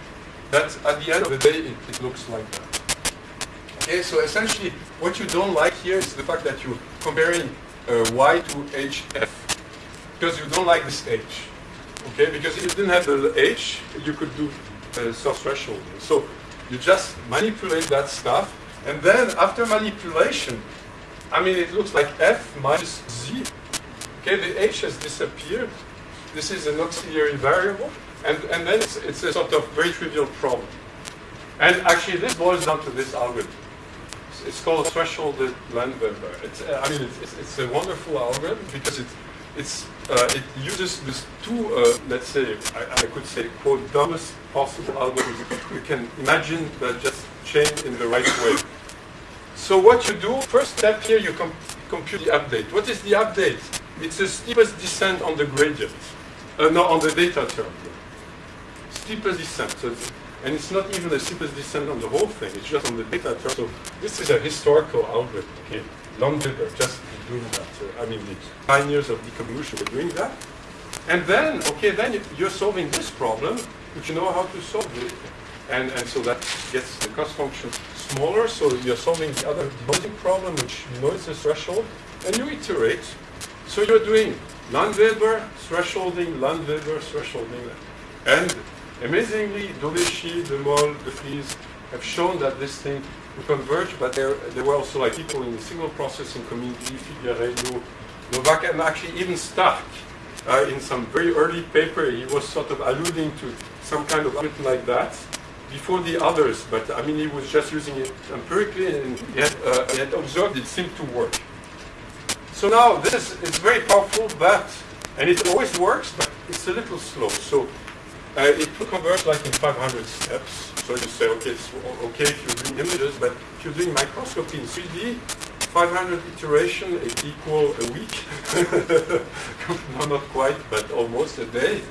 that at the end of the day, it, it looks like that. Okay, so essentially, what you don't like here is the fact that you're comparing uh, y to hf, because you don't like this h. Okay, because if you didn't have the h, you could do uh, soft-thresholding. So you just manipulate that stuff, and then after manipulation, I mean, it looks like f minus z. Okay, the h has disappeared. This is an auxiliary variable, and, and then it's, it's a sort of very trivial problem. And actually, this boils down to this algorithm. It's, called thresholded Landweber. It's, I mean, it's, it's, it's, a wonderful algorithm because it, it's, uh, it uses these two, uh, let's say, I, I, could say, quote, dumbest possible algorithms you can imagine that just chain in the right way. So what you do, first step here, you com compute the update. What is the update? It's the steepest descent on the gradient. Uh, no, on the data term. Steepest descent. So and it's not even the steepest descent on the whole thing, it's just on the data term. So this is a historical algorithm. Okay. Landweber, just doing that. Uh, I mean, the pioneers of deconvolution were doing that. And then, okay, then you're solving this problem, which you know how to solve it. And, and so that gets the cost function smaller, so you're solving the other denoising problem, which you know a threshold, and you iterate. So you're doing Landweber, thresholding, Landweber, thresholding. And amazingly, Daubechies, De Mol, Defrise have shown that this thing converge, but there, there were also like people in the signal processing community, Figueiredo, Nowak, and actually even Stark. Uh, in some very early paper, he was sort of alluding to some kind of algorithm like that before the others, but I mean, he was just using it empirically and he had, uh, he had observed it seemed to work. So now this is very powerful, but, and it always works, but it's a little slow. So uh, it will convert like in 500 steps. So you say, okay, it's okay if you're doing images, but if you're doing microscopy in 3D, 500 iteration is equal a week. no, not quite, but almost a day.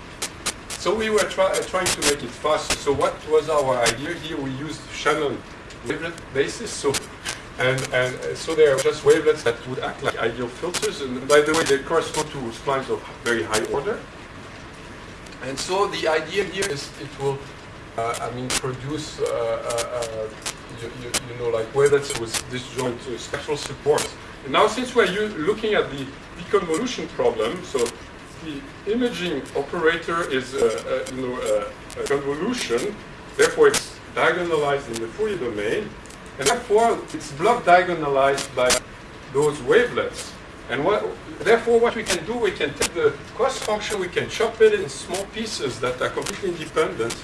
So we were try, trying to make it faster. So what was our idea here? We used Shannon wavelet basis. So and, and so they are just wavelets that would act like ideal filters. And by the way, they correspond to splines of very high order. And so the idea here is it will, uh, I mean, produce, uh, uh, uh you, you, you, know, like wavelets with this disjoint spectral support. And now since we're looking at the deconvolution problem, so the imaging operator is, uh, uh, you know, a convolution, therefore it's diagonalized in the Fourier domain. And therefore, it's block diagonalized by those wavelets. And what, therefore, what we can do, we can take the cost function, we can chop it in small pieces that are completely independent,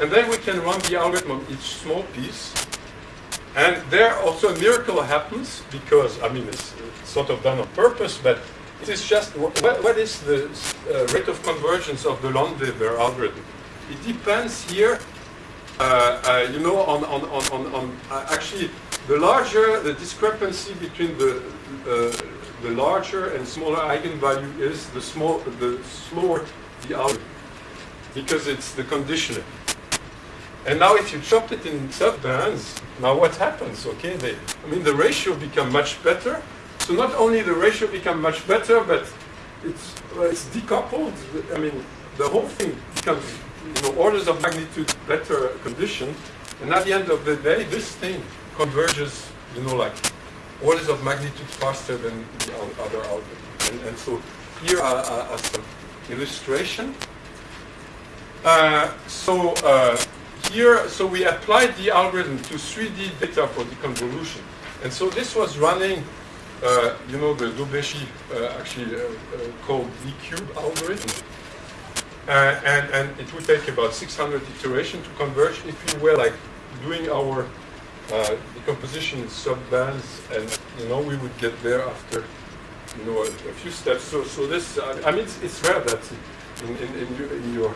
and then we can run the algorithm on each small piece. And there also a miracle happens because, I mean, it's, sort of done on purpose, but it is just, what, what is the uh, rate of convergence of the Landweber algorithm? It depends here, uh, uh, you know, on, on, on, on, on uh, actually, the larger the discrepancy between the, uh, the larger and smaller eigenvalue is, the, small, the slower the algorithm, because it's the conditioner. And now if you chop it in subbands, now what happens? Okay, they, I mean the ratio become much better. So not only the ratio become much better, but it's, well, it's decoupled. I mean, the whole thing becomes you know, orders of magnitude better condition. And at the end of the day, this thing converges, you know, like orders of magnitude faster than the other algorithm. And, and so here are, are, are some illustration. Uh, so uh, here, so we applied the algorithm to 3D data for deconvolution. And so this was running, uh, you know, the Daubechies uh, actually uh, uh, called D-cube algorithm. Uh, and, and it would take about 600 iterations to converge if we were like doing our decomposition in sub-bands and, you know, we would get there after, you know, a, a few steps. So, so this, I mean, it's, it's rare that in, in, in, your, in your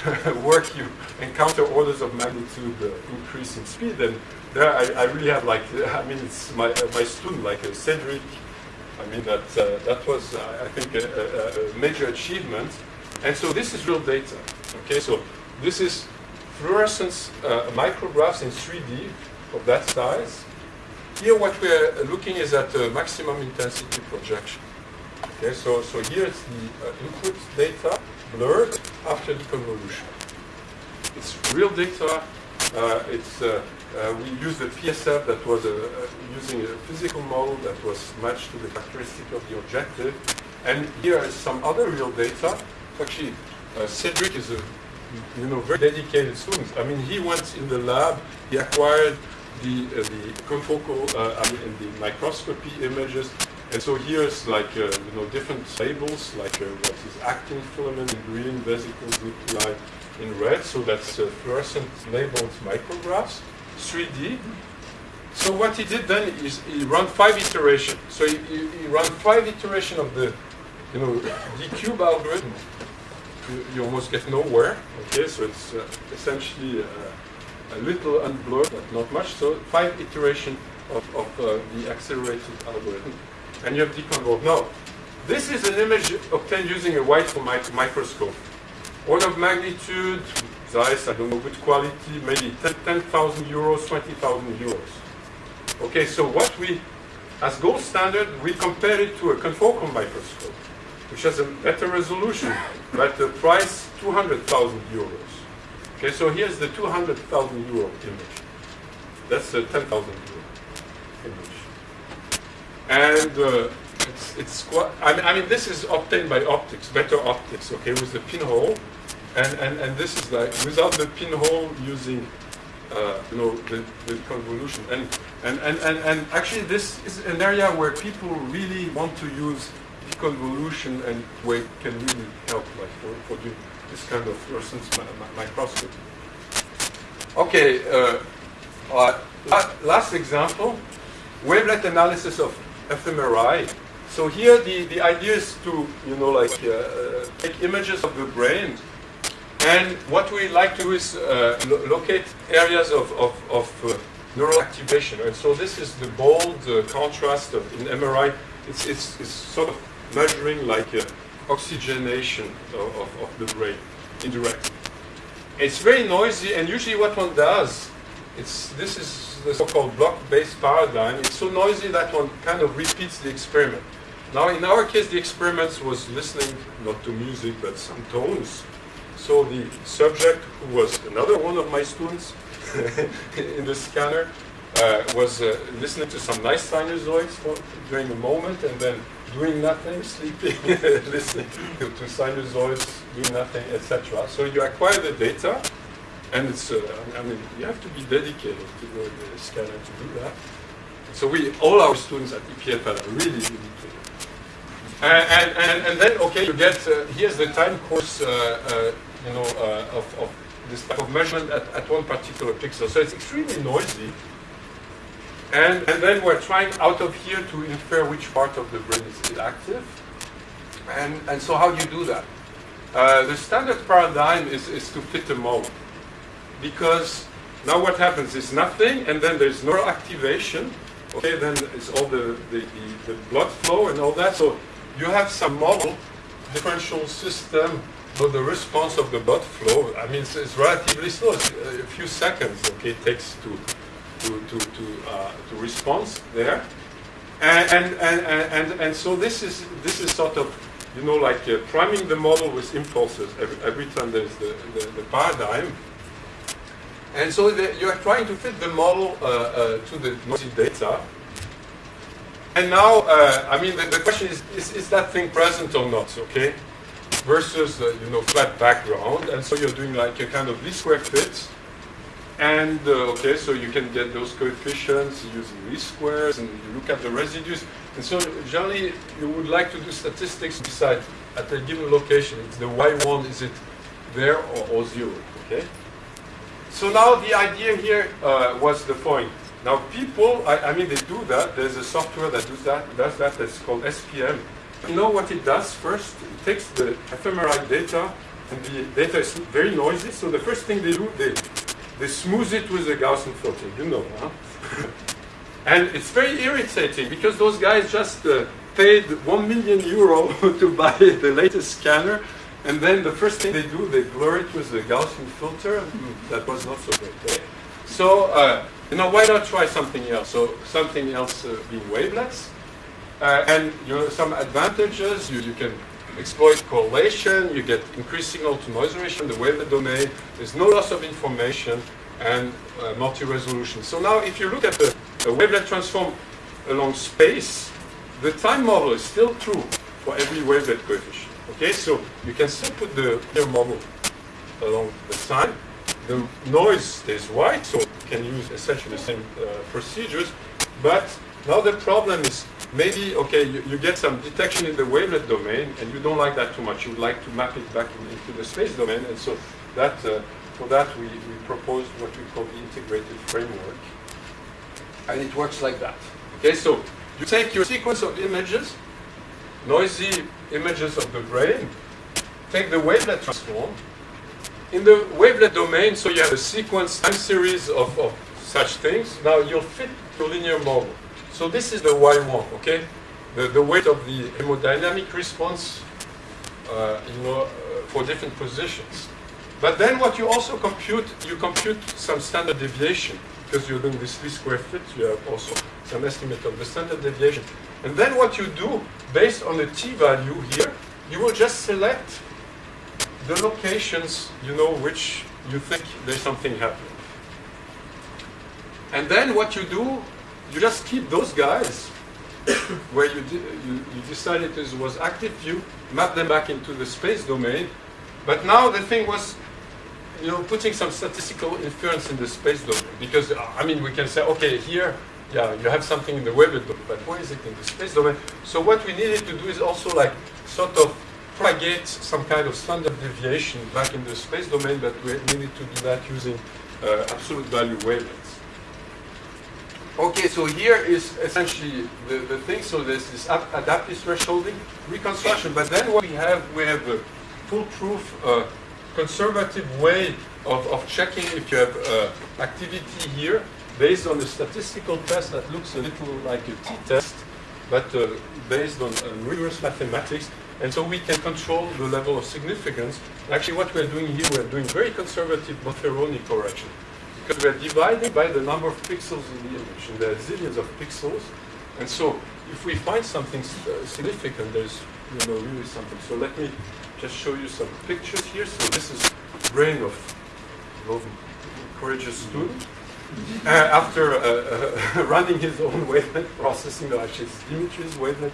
work, you encounter orders of magnitude uh, increase in speed. And there, I, I, really have like, I mean, it's my uh, my student like uh, Cedric. I mean, that uh, that was, uh, I think, a, a, major achievement. And so this is real data. Okay, so this is fluorescence uh, micrographs in 3D of that size. Here, what we're looking is at the maximum intensity projection. Okay, so so here is the input data blurred after the convolution. It's real data. Uh, it's, uh, uh, we used a PSF that was a, using a physical model that was matched to the characteristic of the objective. And here is some other real data. Actually, uh, Cedric is a you know, very dedicated student. I mean, he went in the lab, he acquired the, uh, the confocal, uh, I mean, the microscopy images, and so here's like, uh, you know, different labels, like uh, what is actin filament in green, vesicles nuclei in red. So that's uh, fluorescent labeled micrographs, 3D. So what he did then is he ran five iterations. So he, he, he ran five iterations of the, you know, D-cube algorithm. You, you, almost get nowhere. Okay, so it's essentially a little unblurred, but not much. So five iterations of, of uh, the accelerated algorithm and you have deconvolved. No, this is an image obtained using a white microscope. Order of magnitude, size, I don't know, good quality, maybe 10,000 euros, 20,000 euros. Okay, so what we, as gold standard, we compare it to a confocal microscope, which has a better resolution, but the price 200,000 euros. Okay, so here's the 200,000 euro image. That's the 10,000 euro image. And uh, it's, it's quite, I mean, I mean, this is obtained by optics, better optics, okay, with the pinhole, and, and, and this is like, without the pinhole using, uh, you know, the, the convolution, and, and, and, and, and actually this is an area where people really want to use deconvolution and where it can really help, like, for, for doing this kind of fluorescence microscopy. Okay, uh, uh, last example, wavelet analysis of fMRI. So here the, the idea is to, you know, like uh, take images of the brain and what we like to do is uh, lo locate areas of, of, of uh, neural activation. And so this is the bold uh, contrast of, in MRI. It's, it's, it's sort of measuring like uh, oxygenation of, of, of the brain indirectly. It's very noisy and usually what one does, it's, this is the so-called block-based paradigm, it's so noisy that one kind of repeats the experiment. Now, in our case, the experiment was listening not to music, but some tones. So the subject, who was another one of my students in the scanner, uh, was uh, listening to some nice sinusoids for, during a moment, and then doing nothing, sleeping, listening to, to sinusoids, doing nothing, etc. So you acquire the data, And it's, uh, I mean, you have to be dedicated to go to the scanner to do that. So we, all our students at EPFL are really dedicated. And, and, and then, okay, you get, uh, here's the time course, uh, uh, you know, uh, of, of this type of measurement at, at one particular pixel. So it's extremely noisy. And, and then we're trying out of here to infer which part of the brain is still active. And, and so how do you do that? Uh, the standard paradigm is, is to fit a model. Because now what happens is nothing, and then there's no activation. Okay, then it's all the, the, the, the blood flow and all that. So you have some model, differential system, but the response of the blood flow, I mean, it's, it's relatively slow. It's a few seconds, okay, it takes to, to, to, to, uh, to respond there. And, and, and, and, and so this is, this is sort of, you know, like uh, priming the model with impulses every, every time there's the, the, the paradigm. And so the, you are trying to fit the model uh, uh, to the noisy data. And now, uh, I mean, the, the, question is, is, is that thing present or not, okay? Versus, uh, you know, flat background. And so you're doing like a kind of least square fit. And, uh, okay, so you can get those coefficients using least squares, and you look at the residues. And so generally, you would like to do statistics decide at a given location, it's the y1, is it there or, or zero, okay? So now the idea here uh, was the point. Now people, I, I, mean, they do that. There's a software that does that. Does that. It's called SPM. You know what it does first? It takes the fMRI data, and the data is very noisy. So the first thing they do, they they smooth it with a Gaussian filter. You know, huh? and it's very irritating because those guys just uh, paid one million euro to buy the latest scanner and then the first thing they do, they blur it with the Gaussian filter. Mm, that was not so great. Eh? So, uh, you know, why not try something else? So something else uh, being wavelets. Uh, and you know, some advantages, you, you can exploit correlation, you get increased signal to noise ratio in the wavelet domain, there's no loss of information, and uh, multi-resolution. So now if you look at the, the wavelet transform along space, the time model is still true for every wavelet coefficient. Okay, so you can still put the clear model along the time. The noise stays white, so you can use essentially the same uh, procedures. But now the problem is maybe, okay, you, you, get some detection in the wavelet domain, and you don't like that too much. You would like to map it back in, into the space domain, and so that uh, for that we, we proposed what we call the integrated framework. And it works like that. Okay, so you take your sequence of images, noisy images of the brain, take the wavelet transform. In the wavelet domain, so you have a sequence time series of, of such things. Now you'll fit to linear model. So this is the Y1, okay? The, the weight of the hemodynamic response uh, know, uh, for different positions. But then what you also compute, you compute some standard deviation because you're doing this least square fit, you have also some estimate of the standard deviation. And then what you do, based on the t-value here, you will just select the locations, you know, which you think there's something happening. And then what you do, you just keep those guys where you, you, you decided it was active view, map them back into the space domain. But now the thing was, you know, putting some statistical inference in the space domain. Because, I mean, we can say, okay, here yeah, you have something in the wavelet domain, but where is it in the space domain? So what we needed to do is also like sort of propagate some kind of standard deviation back in the space domain, but we needed to do that using uh, absolute value wavelets. Okay, so here is essentially the, the thing. So this adaptive thresholding reconstruction, but then what we have, we have a foolproof, uh, conservative way of, of checking if you have uh, activity here based on a statistical test that looks a little like a t-test, but uh, based on uh, rigorous mathematics. And so we can control the level of significance. Actually, what we're doing here, we're doing very conservative Bonferroni correction. Because we're divided by the number of pixels in the image. And there are zillions of pixels. And so if we find something uh, significant, there's you know, really something. So let me just show you some pictures here. So this is brain of a courageous student uh, after uh, uh running his own wavelet processing, actually it's Dimitri's wavelet.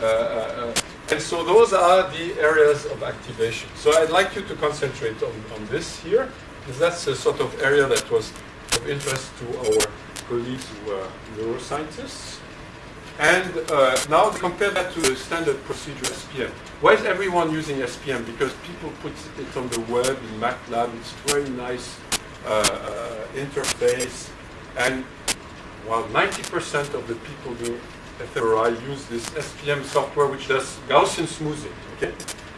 Uh, uh, and so those are the areas of activation. So I'd like you to concentrate on, on this here. That's a sort of area that was of interest to our colleagues who are neuroscientists. And uh, now compare that to the standard procedure SPM. Why is everyone using SPM? Because people put it on the web in MATLAB. It's very nice uh, uh, interface. And while 90% of the people doing fMRI use this SPM software which does Gaussian smoothing. Okay?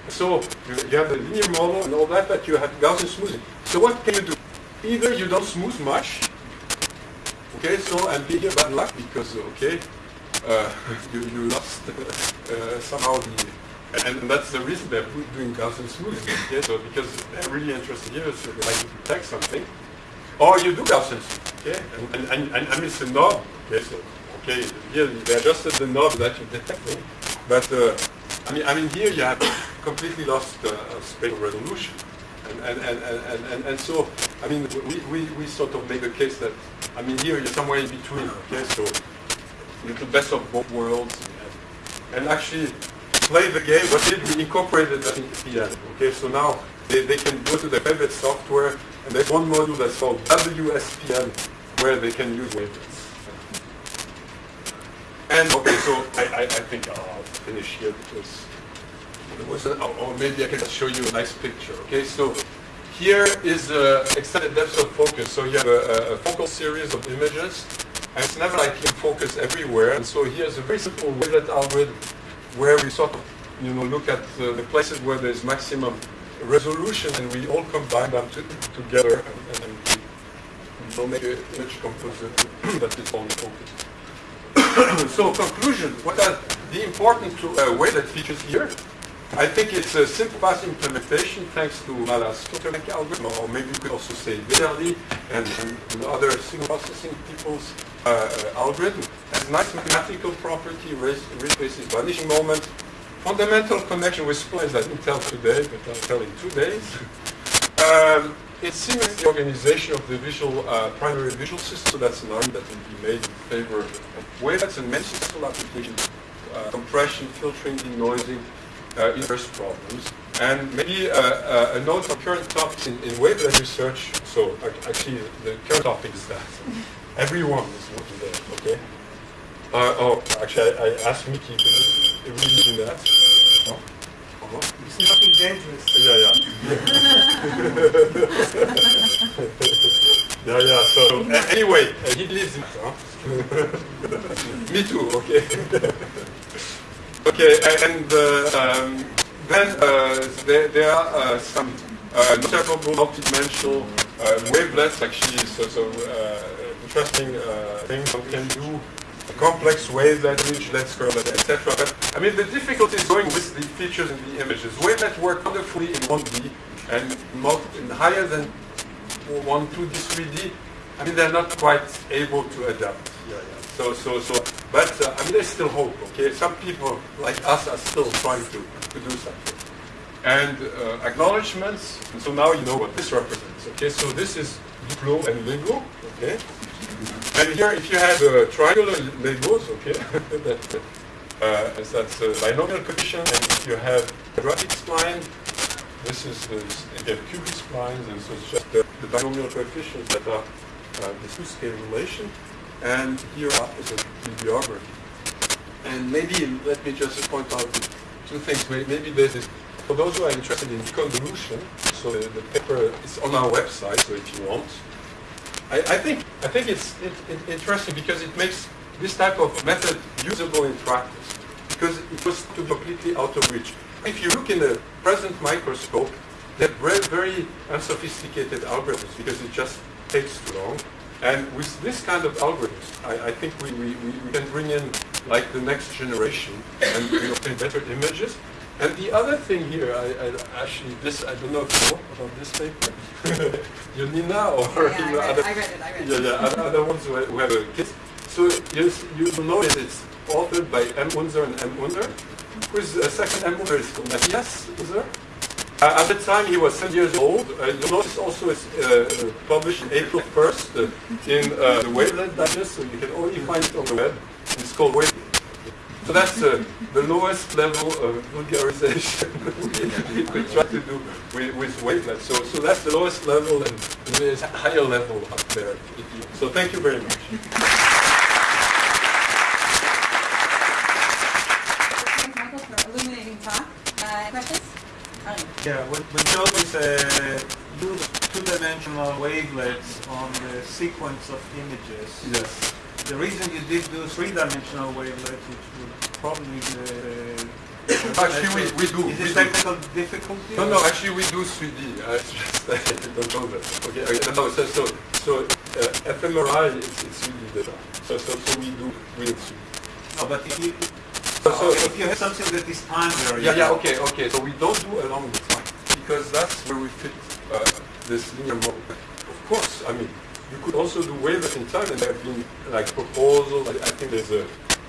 So you, you have the linear model and all that, but you have Gaussian smoothing. So what can you do? Either you don't smooth much, okay, so and be here bad luck because, okay, uh, you, you lost uh, somehow the, and, that's the reason they're doing Gaussian smoothing, okay, so because they're really interested here, so they like to detect something. Or you do Gaussian smoothing, okay, and, and, and, and, and it's a knob, okay, so, okay, here they adjusted the knob that you're detecting, but, uh, I mean, I mean, here you have completely lost uh, spatial resolution. And, and, and, and, and, so, I mean, we, we, we sort of make a case that, I mean, here you're somewhere in between, okay? So, the best of both worlds. And actually, play the game, but did we incorporated that into piano, okay? So now, they, they can go to the favorite software, and there's one module that's called WSPM, where they can use wavelets. And, okay, so I, I, I think I'll finish here because or, or maybe I can show you a nice picture. Okay, so here is extended depth of focus. So you have a, a, focal series of images, and it's never like in focus everywhere. And so here's a very simple wavelet algorithm where we sort of, you know, look at uh, the places where there's maximum resolution, and we all combine them to, together, and, and we will make an image composite that is only focused. so conclusion, what are the important uh, wavelet features here? I think it's a simple fast implementation thanks to Mallat's filter algorithm, or maybe you could also say Vetterli and, and, other signal processing people's uh, algorithm. Has nice mathematical property, basis vanishing moment, fundamental connection with splines that didn't tell today, but I'll tell in two days. Um, it simulates the organization of the visual uh, primary visual system, so that's an argument that will be made in favor of wavelets and many successful applications, uh, compression, filtering, denoising, uh, inverse problems. And maybe uh, uh, a note on current topics in, in wavelet research. So actually, the current topic is that everyone is looking there. Okay. Uh, oh, actually, I, I asked Miki to read in that. No? It's nothing dangerous. Yeah, yeah. yeah, yeah. So uh, anyway, uh, he lives in. Huh? Me too. Okay. Okay, and uh, um, then uh, there, there, are uh, some notable multidimensional wavelets, actually, so, so interesting things one can do complex wavelet, ridgelet, curvelet, etc. But I mean, the difficulty is going with the features in the images. Wavelets work wonderfully in 1D and, and higher than 1, 2D, 3D. I mean, they're not quite able to adapt. Yeah, yeah. So, so, so, but uh, I mean, there's still hope. Okay, some people like us are still trying to, to do something. And uh, acknowledgements. And so now you know what this represents. Okay, so this is Duplo and Lego. Okay, and here, if you have a triangular Legos, okay, that, uh, that's a binomial coefficient, and if you have a quadratic spline, this is the, cubic splines, and so it's just the, the binomial coefficients that are uh, the two-scale relation and here is a bibliography. And maybe let me just point out two things. Maybe there's this, for those who are interested in convolution, so the, the paper is on our website, so if you want. I, I think I think it's it, it interesting because it makes this type of method usable in practice because it was to completely out of reach. If you look in the present microscope, they're very, very unsophisticated algorithms because it just takes too long. And with this kind of algorithms, I, I think we, we, we, can bring in like the next generation and we obtain better images. And the other thing here, I, I actually, this, I don't know if you know about this paper. you Nina or yeah, you know, other, I read it, I read it. Yeah, yeah, other ones who, who have a kids. So you, you know that it's authored by M. Unser and M. Unser. Who's the second M. Unser is called Matthias Unser. Uh, at the time he was seven years old. Uh, you notice also it's uh, published April 1st uh, in uh, the Wavelet Digest, so you can only find it on the web. It's called Wavelet. So that's uh, the lowest level of vulgarization we, we try to do with, with wavelets. So, so that's the lowest level and there's a higher level up there. So thank you very much. Thanks, Michael, for illuminating talk. Uh, questions? Ali. Yeah, when Joe is uh, two-dimensional wavelets on the sequence of images, Yes. The reason you did do three-dimensional wavelets, which probably the... Actually, we- we do, Is we it do. technical difficulty? No, no, actually we do 3D. I just I don't know that. Okay, okay, no, so, so, so uh, fMRI, it's, it's 3D data. So, so, so we do, we do 3D. No, but if you, So, so, if you have something that is time varying... Yeah, yeah, okay, okay. So we don't do along the time because that's where we fit uh, this linear model. Of course, I mean, you could also do wavelets in time, and there have been like proposals. I, I think there's a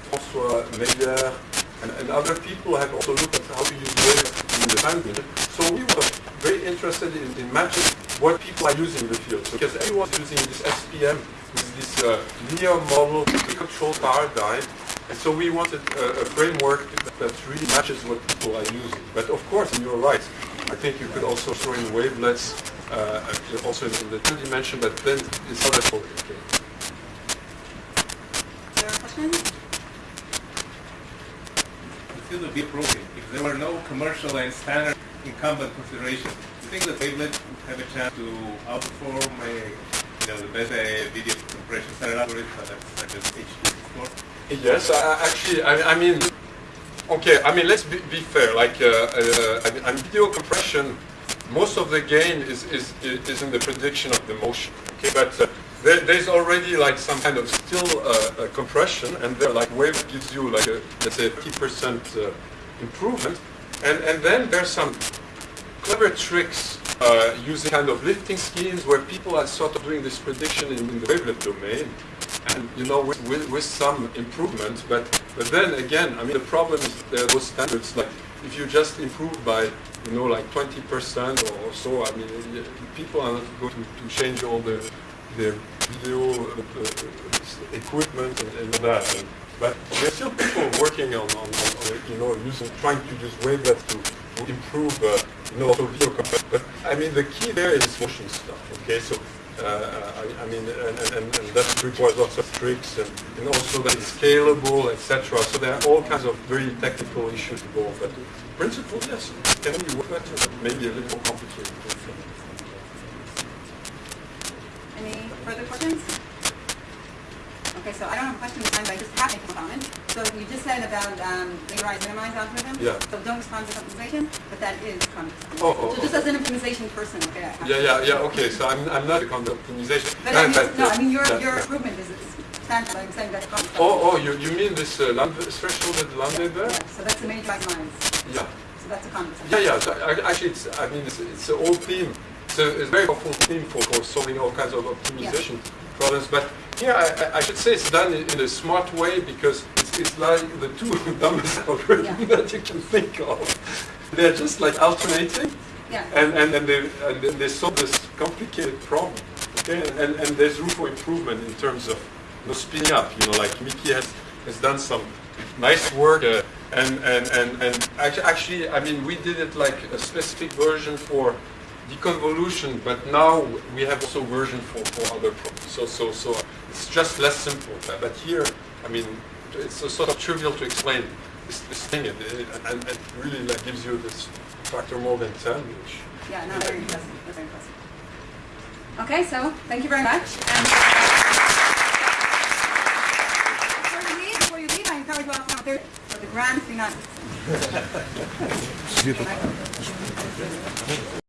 François Meyer and, and other people have also looked at how to use wavelets in the time dimension. So we were very interested in, in matching what people are using in the field. Because everyone's using this SPM, this, this uh, linear model the control paradigm, and so we wanted a, a framework that, that really matches what people are using. But of course, and you're right. I think you could also throw in wavelets, uh, also in the two dimension, but then it's not other okay. There are questions? The field would be improving if there were no commercial and standard incumbent considerations. Do you think the wavelet would have a chance to outperform a, you know, the best uh, video compression standard algorithm such as H264? Yes, I, I- actually, I, I mean, okay, I mean, let's be, be fair. Like, uh, uh, I I mean, video compression, most of the gain is, is, is in the prediction of the motion. Okay, but uh, there, there's already like some kind of still uh, uh, compression, and there, like, wave gives you like a, let's say, 50% uh, improvement, and and then there's some clever tricks uh, using kind of lifting schemes where people are sort of doing this prediction in, in the wavelet domain, and you know with, with, with some improvement. But but then again, I mean the problem is there are those standards like if you just improve by you know like 20% or so, I mean people are not going to, to change all the their video uh, uh, equipment and, and all that. And, but there's still people working on, on, on, you know using trying to use wavelets to to improve, uh, you know, video. But I mean, the key there is motion stuff. Okay, so Uh, I, I mean, and, and, and that requires lots of tricks and, and also that it's scalable, etc. So there are all kinds of very technical issues involved. But in principle, yes, can be work better, but maybe a little more complicated. Any further questions? Okay, so I don't have a question this time, but I just have a comment. So you just said about um, linearized minimize algorithm. Yeah. So don't respond to optimization, but that is convex optimization. Oh, oh, So just oh. as an optimization person, okay. I Yeah, yeah, yeah. Okay, so I'm, I'm not a convex optimization. But I mean, but, no, uh, I mean your yeah, your yeah. improvement is is substantial. I'm saying that's convex. Oh, oh, you, you mean this uh, Lambda threshold at Lambda there? Yeah, so that's the minimize lines. Yeah. So that's a convex. Yeah, yeah. So, actually, it's, I mean, it's, it's an old theme. A, it's a very powerful theme for, for solving all kinds of optimization problems. But here, I, I- should say it's done in, a smart way because it's, it's like the two dumbest algorithms Yeah. that you can think of. They're just like alternating, Yeah. and, and, and, they, and then they solve this complicated problem. Okay, and, and, there's room for improvement in terms of you know, speeding up. You know, like Miki has, has done some nice work, uh, and, and, and, and actually, actually, I mean, we did it like a specific version for deconvolution, but now we have also version for, for other problems. So, so, so it's just less simple. But but here, I mean, it's a sort of trivial to explain this, this thing, and it, and it really like gives you this factor more than 10, which Yeah, no, very impressive. That's very impressive. Okay, so thank you very much. And before you leave, before you leave, I encourage you all to come third for the grand finale.